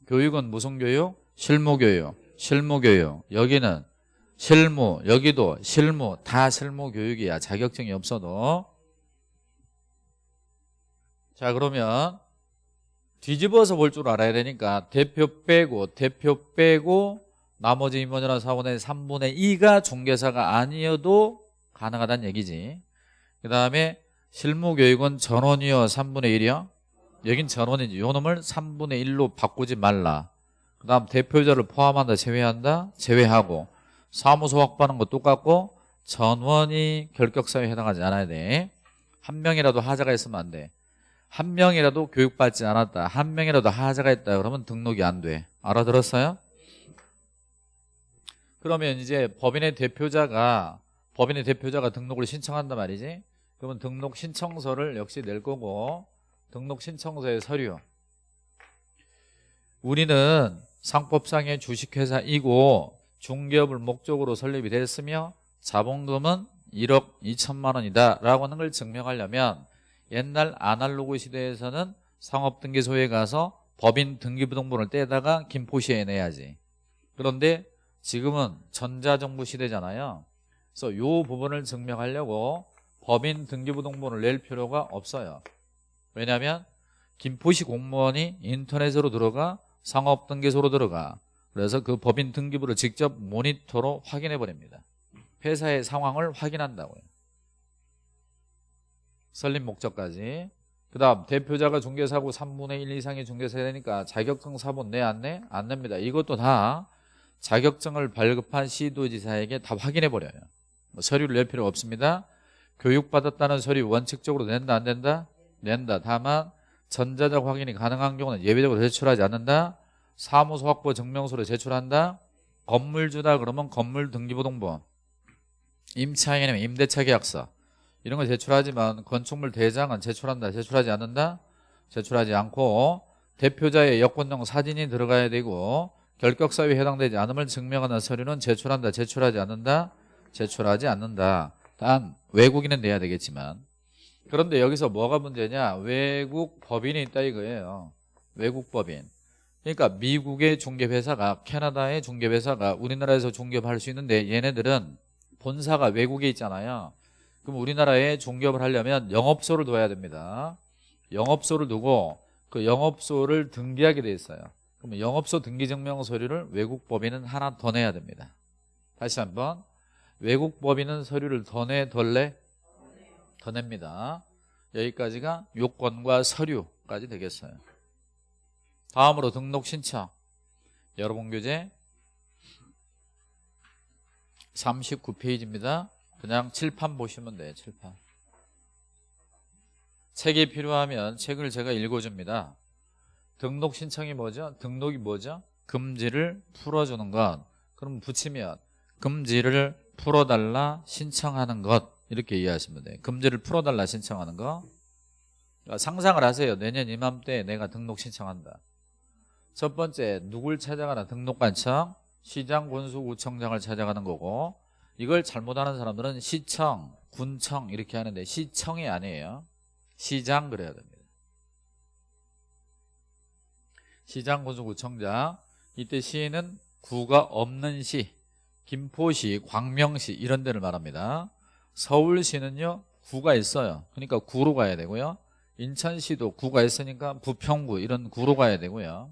교육은 무슨 교육? 실무교육. 실무교육. 여기는 실무 여기도 실무 다 실무 교육이야. 자격증이 없어도. 자 그러면 뒤집어서 볼 줄 알아야 되니까 대표 빼고 대표 빼고 나머지 임원이나 사원의 3분의 2가 중개사가 아니어도 가능하다는 얘기지. 그 다음에 실무교육은 전원이요 3분의 1이요? 여긴 전원이지. 요 놈을 3분의 1로 바꾸지 말라. 그 다음 대표자를 포함한다 제외한다 제외하고 사무소 확보하는 거 똑같고 전원이 결격사유에 해당하지 않아야 돼 한 명이라도 하자가 있으면 안 돼 한 명이라도 교육받지 않았다. 한 명이라도 하자가 있다 그러면 등록이 안 돼. 알아들었어요? 그러면 이제 법인의 대표자가 법인의 대표자가 등록을 신청한단 말이지. 그러면 등록 신청서를 역시 낼 거고 등록 신청서의 서류. 우리는 상법상의 주식회사이고 중개업을 목적으로 설립이 됐으며 자본금은 1억 2천만 원이다 라고 하는 걸 증명하려면 옛날 아날로그 시대에서는 상업등기소에 가서 법인 등기부등본을 떼다가 김포시에 내야지. 그런데 지금은 전자정부 시대잖아요. 그래서 이 부분을 증명하려고 법인 등기부등본을 낼 필요가 없어요. 왜냐하면 김포시 공무원이 인터넷으로 들어가 상업등기소로 들어가 그래서 그 법인 등기부를 직접 모니터로 확인해 버립니다. 회사의 상황을 확인한다고요. 설립 목적까지. 그 다음 대표자가 중개사고 3분의 1 이상의 중개사야 되니까 자격증 사본 내 안 내? 안 냅니다. 이것도 다 자격증을 발급한 시도지사에게 다 확인해 버려요. 뭐 서류를 낼 필요 없습니다. 교육받았다는 서류 원칙적으로 낸다 안 된다? 낸다. 다만 전자적 확인이 가능한 경우는 예외적으로 제출하지 않는다 사무소 확보 증명서를 제출한다. 건물주다 그러면 건물 등기부등본 임차인이면 임대차 계약서 이런 걸 제출하지만 건축물 대장은 제출한다 제출하지 않는다? 제출하지 않고 대표자의 여권용 사진이 들어가야 되고 결격사유에 해당되지 않음을 증명하는 서류는 제출한다 제출하지 않는다? 제출하지 않는다. 단 외국인은 내야 되겠지만. 그런데 여기서 뭐가 문제냐? 외국 법인이 있다 이거예요. 외국 법인 그러니까 미국의 중개회사가 캐나다의 중개회사가 우리나라에서 중개할 수 있는데 얘네들은 본사가 외국에 있잖아요. 그럼 우리나라에 중개업을 하려면 영업소를 둬야 됩니다. 영업소를 두고 그 영업소를 등기하게 돼 있어요. 그러면 영업소 등기증명 서류를 외국 법인은 하나 더 내야 됩니다. 다시 한번. 외국 법인은 서류를 더 내, 덜 내? 더 냅니다. 여기까지가 요건과 서류까지 되겠어요 다음으로 등록 신청. 여러분 교재 39페이지입니다. 그냥 칠판 보시면 돼요 칠판. 책이 필요하면 책을 제가 읽어줍니다. 등록 신청이 뭐죠? 등록이 뭐죠? 금지를 풀어주는 것. 그럼 붙이면 금지를 풀어달라 신청하는 것. 이렇게 이해하시면 돼요. 금지를 풀어달라 신청하는 거. 상상을 하세요. 내년 이맘때 내가 등록 신청한다 첫 번째 누굴 찾아가나 등록관청 시장 군수구청장을 찾아가는 거고 이걸 잘못하는 사람들은 시청 군청 이렇게 하는데 시청이 아니에요. 시장 그래야 됩니다. 시장 군수구청장 이때 시는 구가 없는 시 김포시 광명시 이런 데를 말합니다. 서울시는요 구가 있어요. 그러니까 구로 가야 되고요. 인천시도 구가 있으니까 부평구 이런 구로 가야 되고요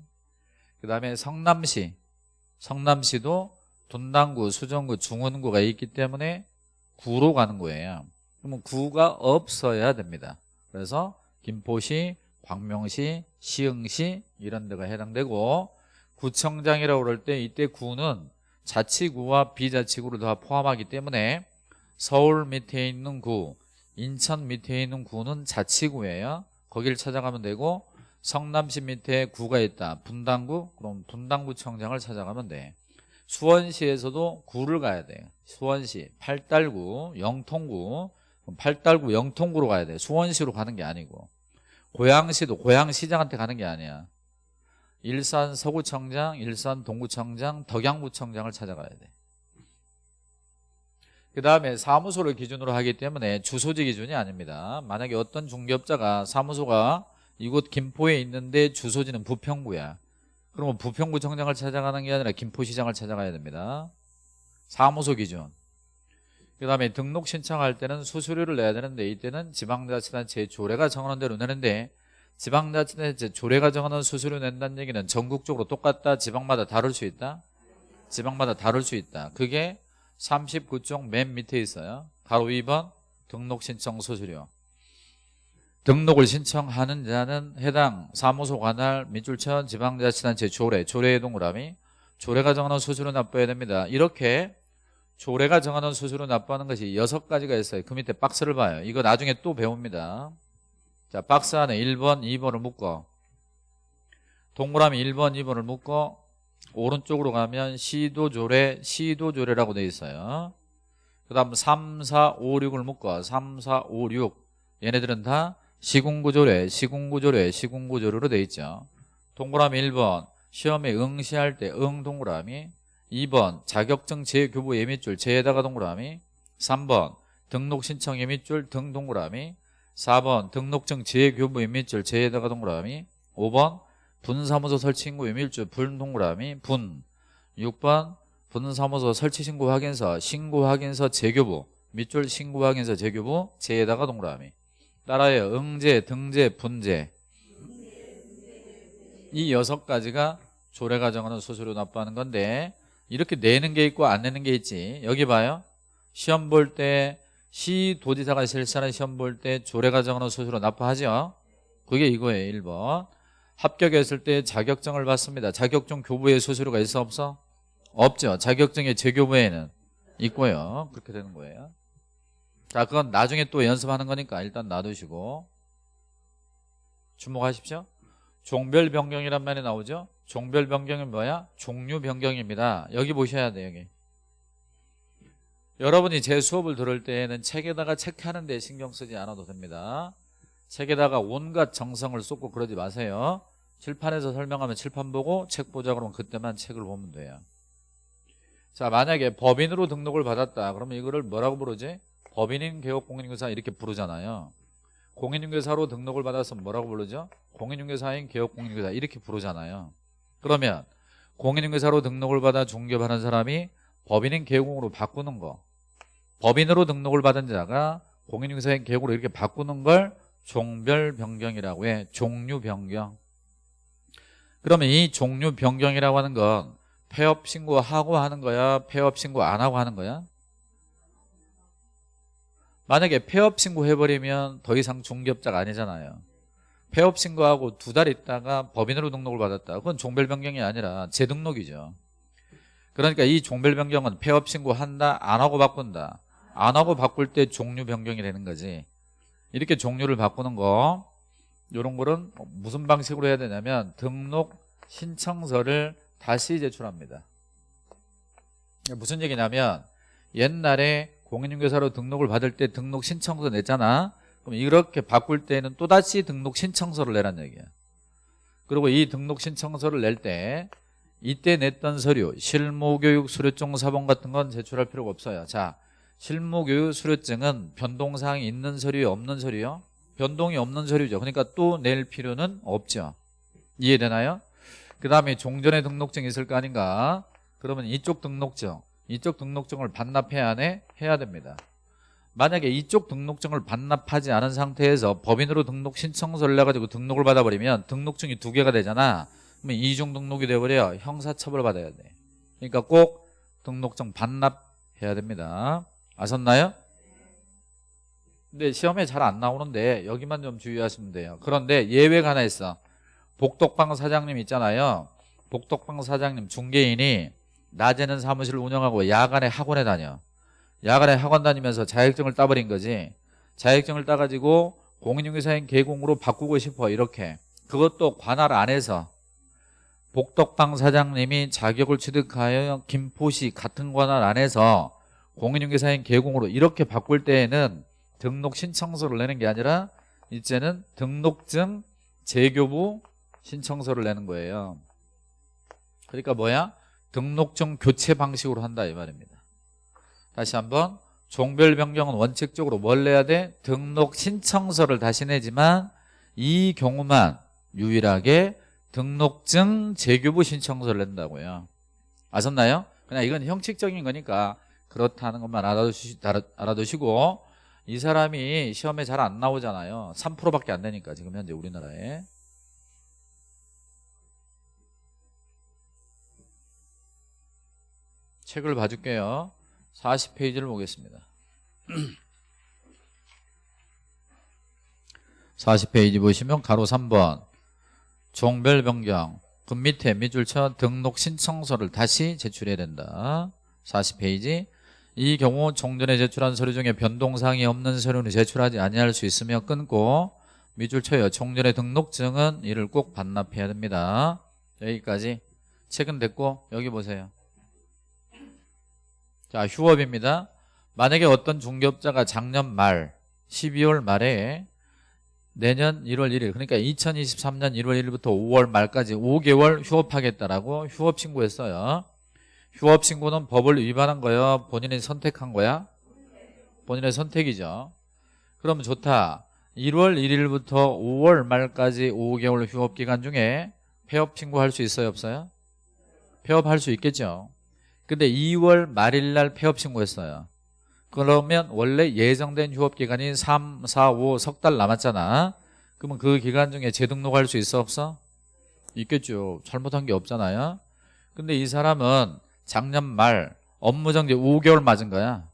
그 다음에 성남시. 성남시도 분당구 수정구 중원구가 있기 때문에 구로 가는 거예요. 그러면 구가 없어야 됩니다. 그래서 김포시 광명시 시흥시 이런 데가 해당되고 구청장이라고 그럴 때 이때 구는 자치구와 비자치구를 다 포함하기 때문에 서울 밑에 있는 구 인천 밑에 있는 구는 자치구예요. 거기를 찾아가면 되고 성남시 밑에 구가 있다. 분당구? 그럼 분당구청장을 찾아가면 돼. 수원시에서도 구를 가야 돼요 수원시 팔달구 영통구. 팔달구 영통구로 가야 돼. 수원시로 가는 게 아니고. 고양시도 고양시장한테 가는 게 아니야. 일산 서구청장 일산 동구청장 덕양구청장을 찾아가야 돼. 그 다음에 사무소를 기준으로 하기 때문에 주소지 기준이 아닙니다. 만약에 어떤 중개업자가 사무소가 이곳 김포에 있는데 주소지는 부평구야. 그러면 부평구청장을 찾아가는 게 아니라 김포시장을 찾아가야 됩니다. 사무소 기준. 그 다음에 등록 신청할 때는 수수료를 내야 되는데 이때는 지방자치단체의 조례가 정하는 대로 내는데 지방자치단체 조례가 정하는 수수료 낸다는 얘기는 전국적으로 똑같다. 지방마다 다를 수 있다. 지방마다 다를 수 있다. 그게 39쪽 맨 밑에 있어요. 바로 2번 등록 신청 수수료 등록을 신청하는 자는 해당 사무소 관할 민출천 지방자치단체 조례 조례의 동그라미 조례가 정하는 수수료 납부해야 됩니다. 이렇게 조례가 정하는 수수료 납부하는 것이 여섯 가지가 있어요. 그 밑에 박스를 봐요. 이거 나중에 또 배웁니다. 자 박스 안에 1번 2번을 묶어. 동그라미 1번 2번을 묶어 오른쪽으로 가면 시도조례 시도조례라고 되어 있어요. 그 다음 3, 4, 5, 6을 묶어. 3, 4, 5, 6 얘네들은 다 시군구조례 시군구조례 시군구조례로 되어 있죠. 동그라미 1번 시험에 응시할 때 응 동그라미 2번 자격증 재교부 예밑줄 재에다가 동그라미 3번 등록 신청 예밑줄 등 동그라미 4번 등록증 재교부 예밑줄 재에다가 동그라미 5번 분사무소 설치신고 예밀줄 분 동그라미 분. 6번 분사무소 설치신고 확인서 신고 확인서 재교부 밑줄 신고 확인서 재교부 재에다가 동그라미 따라요 응제 등재 분재 이 여섯 가지가 조례 가 정하는 수수료 납부하는 건데 이렇게 내는 게 있고 안 내는 게 있지. 여기 봐요. 시험 볼 때 시도지사가 실시하는 시험 볼 때 조례 가 정하는 수수료 납부하죠. 그게 이거예요 1번. 합격했을 때 자격증을 받습니다. 자격증 교부에 수수료가 있어 없어? 없죠. 자격증의 재교부에는 있고요. 그렇게 되는 거예요 자 그건 나중에 또 연습하는 거니까 일단 놔두시고. 주목하십시오. 종별 변경이란 말이 나오죠? 종별 변경은 뭐야? 종류 변경입니다. 여기 보셔야 돼요 여기. 여러분이 제 수업을 들을 때에는 책에다가 체크하는 데 신경 쓰지 않아도 됩니다. 책에다가 온갖 정성을 쏟고 그러지 마세요. 칠판에서 설명하면 칠판 보고 책 보자 그러면 그때만 책을 보면 돼요. 자 만약에 법인으로 등록을 받았다. 그러면 이거를 뭐라고 부르지? 법인인 개업 공인인사 이렇게 부르잖아요 공인중개사로 등록을 받아서 뭐라고 부르죠? 공인중개사인 개업 공인중개사 이렇게 부르잖아요. 그러면 공인중개사로 등록을 받아 중개하는 사람이 법인인 개공으로 바꾸는 거 법인으로 등록을 받은 자가 공인중개사인 개공으로 이렇게 바꾸는 걸 종별 변경이라고 해. 종류 변경. 그러면 이 종류 변경이라고 하는 건 폐업 신고하고 하는 거야? 폐업 신고 안 하고 하는 거야? 만약에 폐업 신고해버리면 더 이상 중개업자가 아니잖아요. 폐업 신고하고 두 달 있다가 법인으로 등록을 받았다. 그건 종별 변경이 아니라 재등록이죠. 그러니까 이 종별 변경은 폐업 신고한다, 안 하고 바꾼다. 안 하고 바꿀 때 종류 변경이 되는 거지. 이렇게 종류를 바꾸는 거 이런 거는 무슨 방식으로 해야 되냐면 등록 신청서를 다시 제출합니다. 무슨 얘기냐면 옛날에 공인중개사로 등록을 받을 때 등록 신청서 냈잖아. 그럼 이렇게 바꿀 때는 또다시 등록 신청서를 내란 얘기야. 그리고 이 등록 신청서를 낼 때 이때 냈던 서류, 실무교육 수료증 사본 같은 건 제출할 필요가 없어요. 자, 실무교육 수료증은 변동사항이 있는 서류요, 없는 서류요? 변동이 없는 서류죠. 그러니까 또 낼 필요는 없죠. 이해되나요? 그 다음에 종전에 등록증이 있을 거 아닌가? 그러면 이쪽 등록증, 이쪽 등록증을 반납해야 하네? 해야 됩니다. 만약에 이쪽 등록증을 반납하지 않은 상태에서 법인으로 등록 신청서를 내가지고 등록을 받아버리면 등록증이 두 개가 되잖아. 그러면 이중 등록이 돼버려 형사처벌 받아야 돼. 그러니까 꼭 등록증 반납해야 됩니다. 아셨나요? 근데 시험에 잘 안 나오는데 여기만 좀 주의하시면 돼요. 그런데 예외가 하나 있어. 복덕방 사장님 있잖아요. 복덕방 사장님 중개인이 낮에는 사무실을 운영하고 야간에 학원에 다녀. 야간에 학원 다니면서 자격증을 따버린 거지. 자격증을 따가지고 공인중개사인 개공으로 바꾸고 싶어 이렇게. 그것도 관할 안에서 복덕방 사장님이 자격을 취득하여 김포시 같은 관할 안에서 공인중개사인 개공으로 이렇게 바꿀 때에는 등록 신청서를 내는 게 아니라 이제는 등록증 재교부 신청서를 내는 거예요. 그러니까 뭐야? 등록증 교체 방식으로 한다 이 말입니다. 다시 한번 종별 변경은 원칙적으로 뭘 내야 돼? 등록 신청서를 다시 내지만 이 경우만 유일하게 등록증 재교부 신청서를 낸다고요. 아셨나요? 그냥 이건 형식적인 거니까 그렇다는 것만 알아두시, 알아두시고 이 사람이 시험에 잘 안 나오잖아요. 3%밖에 안 되니까 지금 현재 우리나라에. 책을 봐줄게요. 40페이지를 보겠습니다. 40페이지 보시면 가로 3번 종별 변경 그 밑에 밑줄 쳐 등록 신청서를 다시 제출해야 된다. 40페이지 이 경우 종전에 제출한 서류 중에 변동사항이 없는 서류는 제출하지 아니할 수 있으며 끊고 밑줄 쳐요. 종전의 등록증은 이를 꼭 반납해야 됩니다. 여기까지 책은 됐고 여기 보세요. 자 휴업입니다. 만약에 어떤 중개업자가 작년 말 12월 말에 내년 1월 1일 그러니까 2023년 1월 1일부터 5월 말까지 5개월 휴업하겠다라고 휴업 신고했어요. 휴업 신고는 법을 위반한 거예요? 본인이 선택한 거야? 본인의 선택이죠. 그러면 좋다. 1월 1일부터 5월 말까지 5개월 휴업 기간 중에 폐업 신고할 수 있어요? 없어요? 폐업할 수 있겠죠. 근데 2월 말일 날 폐업 신고했어요. 그러면 원래 예정된 휴업 기간이 3, 4, 5 석 달 남았잖아. 그러면 그 기간 중에 재등록할 수 있어 없어? 있겠죠. 잘못한 게 없잖아요. 근데 이 사람은 작년 말 업무정지 5개월 맞은 거야.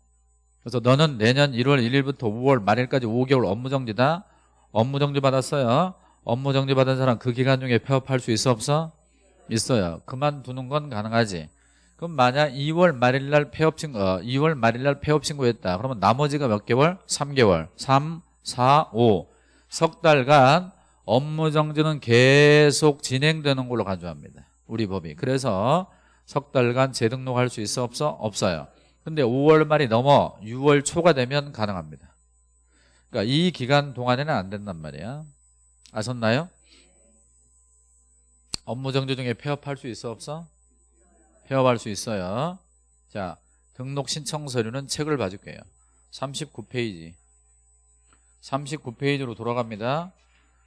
그래서 너는 내년 1월 1일부터 5월 말일까지 5개월 업무정지다. 업무정지 받았어요. 업무정지 받은 사람 그 기간 중에 폐업할 수 있어 없어? 있어요. 그만두는 건 가능하지. 그럼 만약 2월 말일 날 폐업 신고, 어, 2월 말일 날 폐업 신고했다. 그러면 나머지가 몇 개월? 3개월. 3, 4, 5. 석 달간 업무 정지는 계속 진행되는 걸로 간주합니다. 우리 법이. 그래서 석 달간 재등록할 수 있어 없어? 없어요. 근데 5월 말이 넘어 6월 초가 되면 가능합니다. 그러니까 이 기간 동안에는 안 된단 말이야. 아셨나요? 업무 정지 중에 폐업할 수 있어 없어? 폐업할 수 있어요. 자, 등록 신청 서류는 책을 봐줄게요. 39페이지. 39페이지로 돌아갑니다.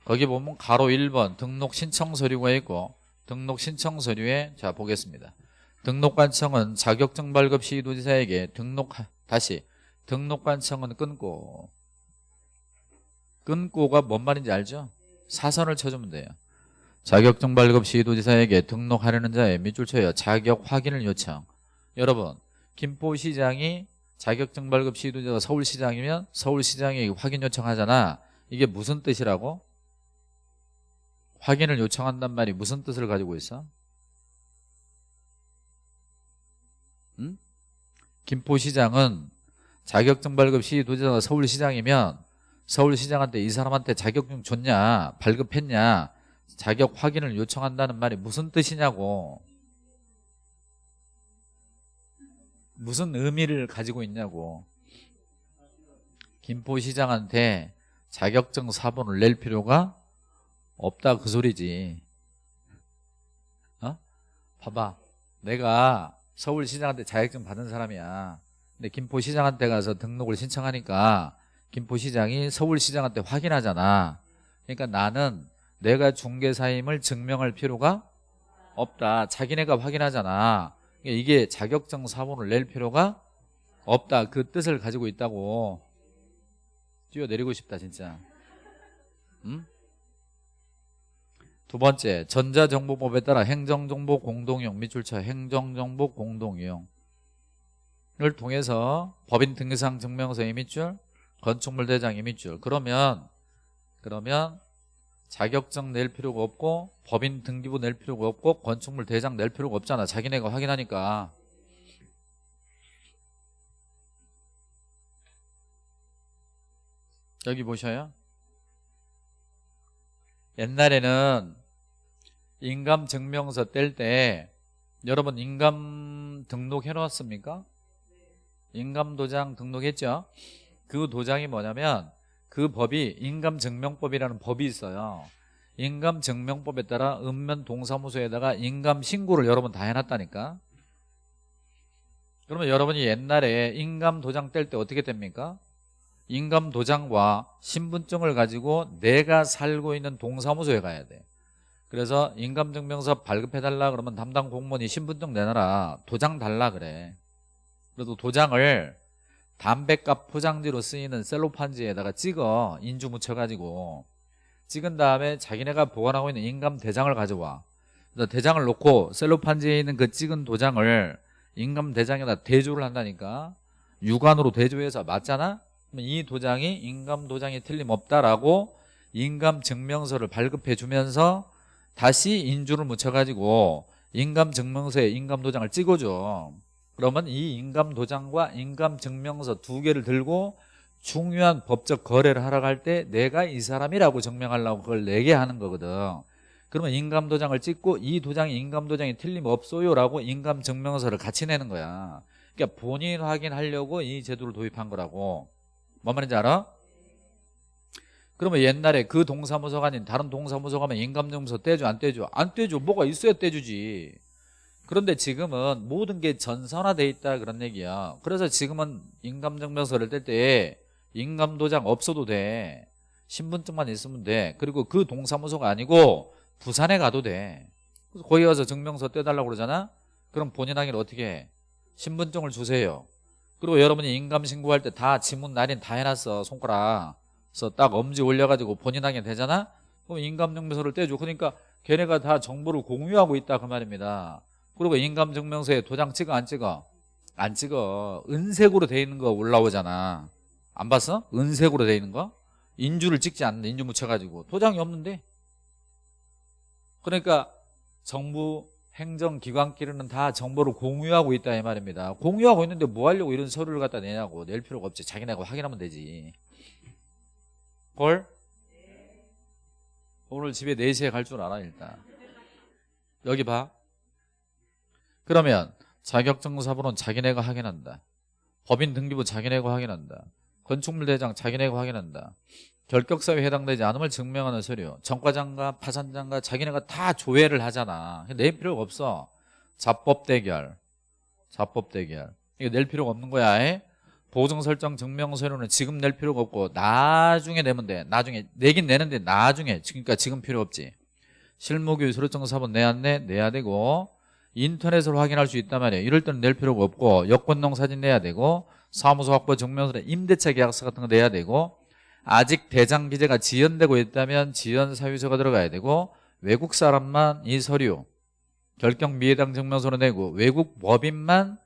거기 보면 가로 1번 등록 신청 서류가 있고 등록 신청 서류에 자 보겠습니다. 등록관청은 자격증 발급 시 도지사에게 등록 다시 등록관청은 끊고 끊고가 뭔 말인지 알죠? 사선을 쳐주면 돼요. 자격증 발급 시 도지사에게 등록하려는 자의 밑줄 쳐요. 자격 확인을 요청. 여러분 김포시장이 자격증 발급 시 도지사가 서울시장이면 서울시장이 확인 요청하잖아. 이게 무슨 뜻이라고? 확인을 요청한단 말이 무슨 뜻을 가지고 있어? 응? 김포시장은 자격증 발급 시 도지사가 서울시장이면 서울시장한테 이 사람한테 자격증 줬냐 발급했냐 자격 확인을 요청한다는 말이 무슨 뜻이냐고. 무슨 의미를 가지고 있냐고. 김포시장한테 자격증 사본을 낼 필요가 없다 그 소리지. 어? 봐봐. 내가 서울시장한테 자격증 받은 사람이야. 근데 김포시장한테 가서 등록을 신청하니까 김포시장이 서울시장한테 확인하잖아. 그러니까 나는 내가 중개사임을 증명할 필요가 없다. 자기네가 확인하잖아. 그러니까 이게 자격증 사본을 낼 필요가 없다. 그 뜻을 가지고 있다고. 뛰어내리고 싶다 진짜. 응? 두 번째 전자정보법에 따라 행정정보 공동이용 밑줄쳐 행정정보 공동이용을 통해서 법인 등기상 증명서 이밑줄 건축물 대장 이밑줄. 그러면 그러면 자격증 낼 필요가 없고 법인 등기부 낼 필요가 없고 건축물 대장 낼 필요가 없잖아 자기네가 확인하니까 여기 보셔요 옛날에는 인감 증명서 뗄 때 여러분 인감 등록해 놓았습니까? 인감 도장 등록했죠? 그 도장이 뭐냐면 그 법이 인감증명법이라는 법이 있어요. 인감증명법에 따라 읍면 동사무소에다가 인감신고를 여러분 다 해놨다니까. 그러면 여러분이 옛날에 인감도장 뗄 때 어떻게 됩니까? 인감도장과 신분증을 가지고 내가 살고 있는 동사무소에 가야 돼. 그래서 인감증명서 발급해달라 그러면 담당 공무원이 신분증 내놔라. 도장 달라 그래. 그래도 도장을 담배값 포장지로 쓰이는 셀로판지에다가 찍어 인주 묻혀가지고 찍은 다음에 자기네가 보관하고 있는 인감 대장을 가져와. 대장을 놓고 셀로판지에 있는 그 찍은 도장을 인감 대장에다 대조를 한다니까. 육안으로 대조해서 맞잖아? 이 도장이 인감 도장이 틀림없다라고 인감 증명서를 발급해 주면서 다시 인주를 묻혀가지고 인감 증명서에 인감 도장을 찍어줘 그러면 이 인감도장과 인감증명서 두 개를 들고 중요한 법적 거래를 하러 갈 때 내가 이 사람이라고 증명하려고 그걸 내게 하는 거거든. 그러면 인감도장을 찍고 이 도장이 인감도장이 틀림없어요라고 인감증명서를 같이 내는 거야. 그러니까 본인 확인하려고 이 제도를 도입한 거라고. 뭔 말인지 알아? 그러면 옛날에 그 동사무소가 아닌 다른 동사무소 가면 인감증명서 떼줘 안 떼줘? 안 떼줘. 뭐가 있어야 떼주지 그런데 지금은 모든 게 전산화돼 있다 그런 얘기야. 그래서 지금은 인감증명서를 뗄 때 인감도장 없어도 돼. 신분증만 있으면 돼. 그리고 그 동사무소가 아니고 부산에 가도 돼. 그래서 거기 가서 증명서 떼달라고 그러잖아? 그럼 본인 확인 어떻게 해? 신분증을 주세요. 그리고 여러분이 인감신고할 때 다 지문 날인 다 해놨어 손가락 그래서. 딱 엄지 올려가지고 본인 확인 되잖아? 그럼 인감증명서를 떼줘. 그러니까 걔네가 다 정보를 공유하고 있다 그 말입니다 그리고 인감증명서에 도장 찍어 안 찍어? 안 찍어. 은색으로 돼 있는 거 올라오잖아. 안 봤어? 은색으로 돼 있는 거? 인주를 찍지 않는데 인주 묻혀가지고. 도장이 없는데? 그러니까 정부 행정기관끼리는 다 정보를 공유하고 있다 이 말입니다. 공유하고 있는데 뭐 하려고 이런 서류를 갖다 내냐고. 낼 필요가 없지. 자기네가 확인하면 되지. 걸? 오늘 집에 4시에 갈 줄 알아 일단. 여기 봐 그러면 자격증사본은 자기네가 확인한다. 법인 등기부 자기네가 확인한다. 건축물 대장 자기네가 확인한다. 결격사유에 해당되지 않음을 증명하는 서류 정과장과 파산장과 자기네가 다 조회를 하잖아 낼 필요가 없어 자법 대결 자법 대결 이거 낼 필요가 없는 거야 에? 보증 설정 증명 서류는 지금 낼 필요가 없고 나중에 내면 돼. 나중에 내긴 내는데 나중에 그러니까 지금 필요 없지. 실무교육 서류증 사본 내야 내 내야 되고 인터넷으로 확인할 수 있단 말이에요. 이럴 때는 낼 필요가 없고 여권용 사진 내야 되고 사무소 확보 증명서류 임대차 계약서 같은 거 내야 되고 아직 대장 기재가 지연되고 있다면 지연 사유서가 들어가야 되고 외국 사람만 이 서류 결격 미해당 증명서를 내고 외국 법인만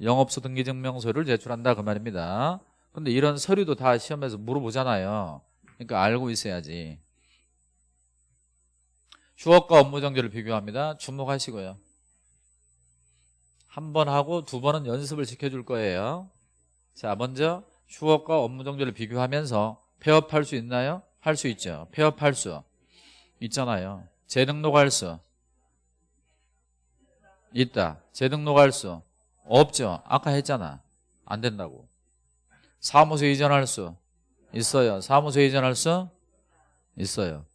영업소 등기 증명서를 제출한다 그 말입니다. 근데 이런 서류도 다 시험에서 물어보잖아요. 그러니까 알고 있어야지. 휴업과 업무 정지를 비교합니다. 주목하시고요. 한 번 하고 두 번은 연습을 시켜줄 거예요. 자, 먼저 휴업과 업무 정지를 비교하면서 폐업할 수 있나요? 할 수 있죠. 폐업할 수 있잖아요. 재등록할 수 있다. 재등록할 수 없죠. 아까 했잖아. 안 된다고. 사무소 이전할 수 있어요. 사무소 이전할 수 있어요.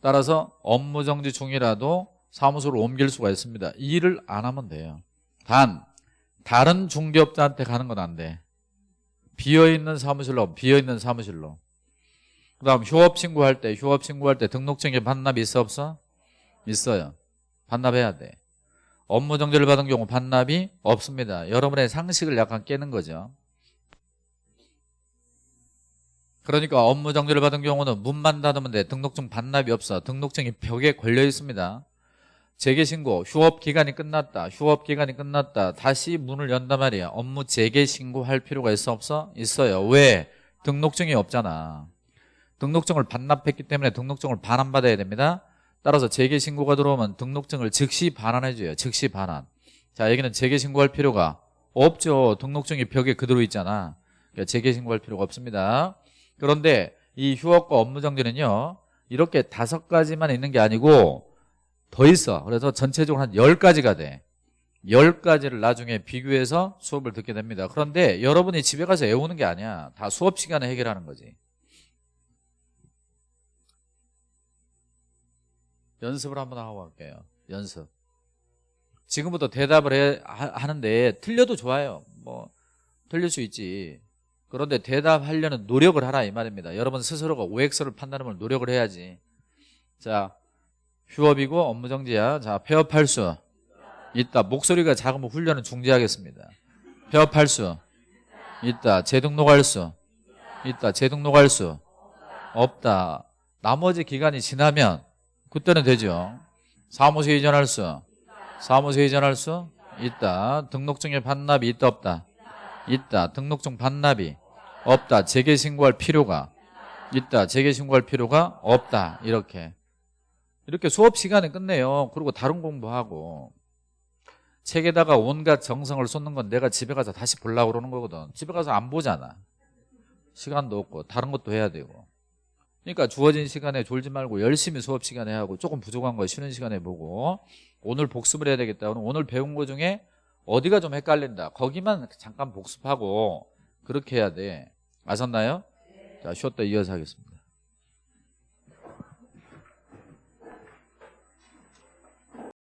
따라서 업무 정지 중이라도 사무소를 옮길 수가 있습니다. 이 일을 안 하면 돼요. 단 다른 중개업자한테 가는 건 안 돼. 비어있는 사무실로 비어있는 사무실로 그 다음 휴업 신고할 때 휴업 신고할 때 등록증에 반납 있어 없어? 있어요 반납해야 돼 업무 정지를 받은 경우 반납이 없습니다 여러분의 상식을 약간 깨는 거죠 그러니까 업무 정지를 받은 경우는 문만 닫으면 돼 등록증 반납이 없어 등록증이 벽에 걸려 있습니다 재개신고 휴업 기간이 끝났다 휴업 기간이 끝났다 다시 문을 연단 말이야 업무 재개신고할 필요가 있어 없어? 있어요. 왜? 등록증이 없잖아. 등록증을 반납했기 때문에 등록증을 반환받아야 됩니다. 따라서 재개신고가 들어오면 등록증을 즉시 반환해줘요. 즉시 반환. 자 여기는 재개신고할 필요가 없죠. 등록증이 벽에 그대로 있잖아. 그러니까 재개신고할 필요가 없습니다. 그런데 이 휴업과 업무정지는요 이렇게 다섯 가지만 있는 게 아니고 더 있어. 그래서 전체적으로 한 10가지가 돼. 10가지를 나중에 비교해서 수업을 듣게 됩니다. 그런데 여러분이 집에 가서 외우는 게 아니야. 다 수업 시간에 해결하는 거지. 연습을 한번 하고 갈게요. 연습. 지금부터 대답을 해, 하, 는데 틀려도 좋아요. 뭐 틀릴 수 있지. 그런데 대답하려는 노력을 하라 이 말입니다. 여러분 스스로가 OX를 판단하면 노력을 해야지. 자, 휴업이고 업무 정지야. 자, 폐업 할 수 있다. 목소리가 작으면 훈련은 중지하겠습니다. 폐업 할 수 있다. 재등록할 수 있다. 재등록할 수 없다. 나머지 기간이 지나면 그때는 되죠. 사무소 이전할 수 사무소 이전할 수 있다. 등록증의 반납이 있다 없다. 있다. 등록증 반납이 없다. 재개 신고할 필요가 있다. 재개 신고할 필요가 없다. 이렇게 이렇게 수업 시간에 끝내요. 그리고 다른 공부하고 책에다가 온갖 정성을 쏟는 건 내가 집에 가서 다시 보려고 그러는 거거든. 집에 가서 안 보잖아. 시간도 없고 다른 것도 해야 되고. 그러니까 주어진 시간에 졸지 말고 열심히 수업 시간에 하고 조금 부족한 거 쉬는 시간에 보고 오늘 복습을 해야 되겠다. 오늘 배운 거 중에 어디가 좀 헷갈린다. 거기만 잠깐 복습하고 그렇게 해야 돼. 아셨나요? 자 쉬었다 이어서 하겠습니다.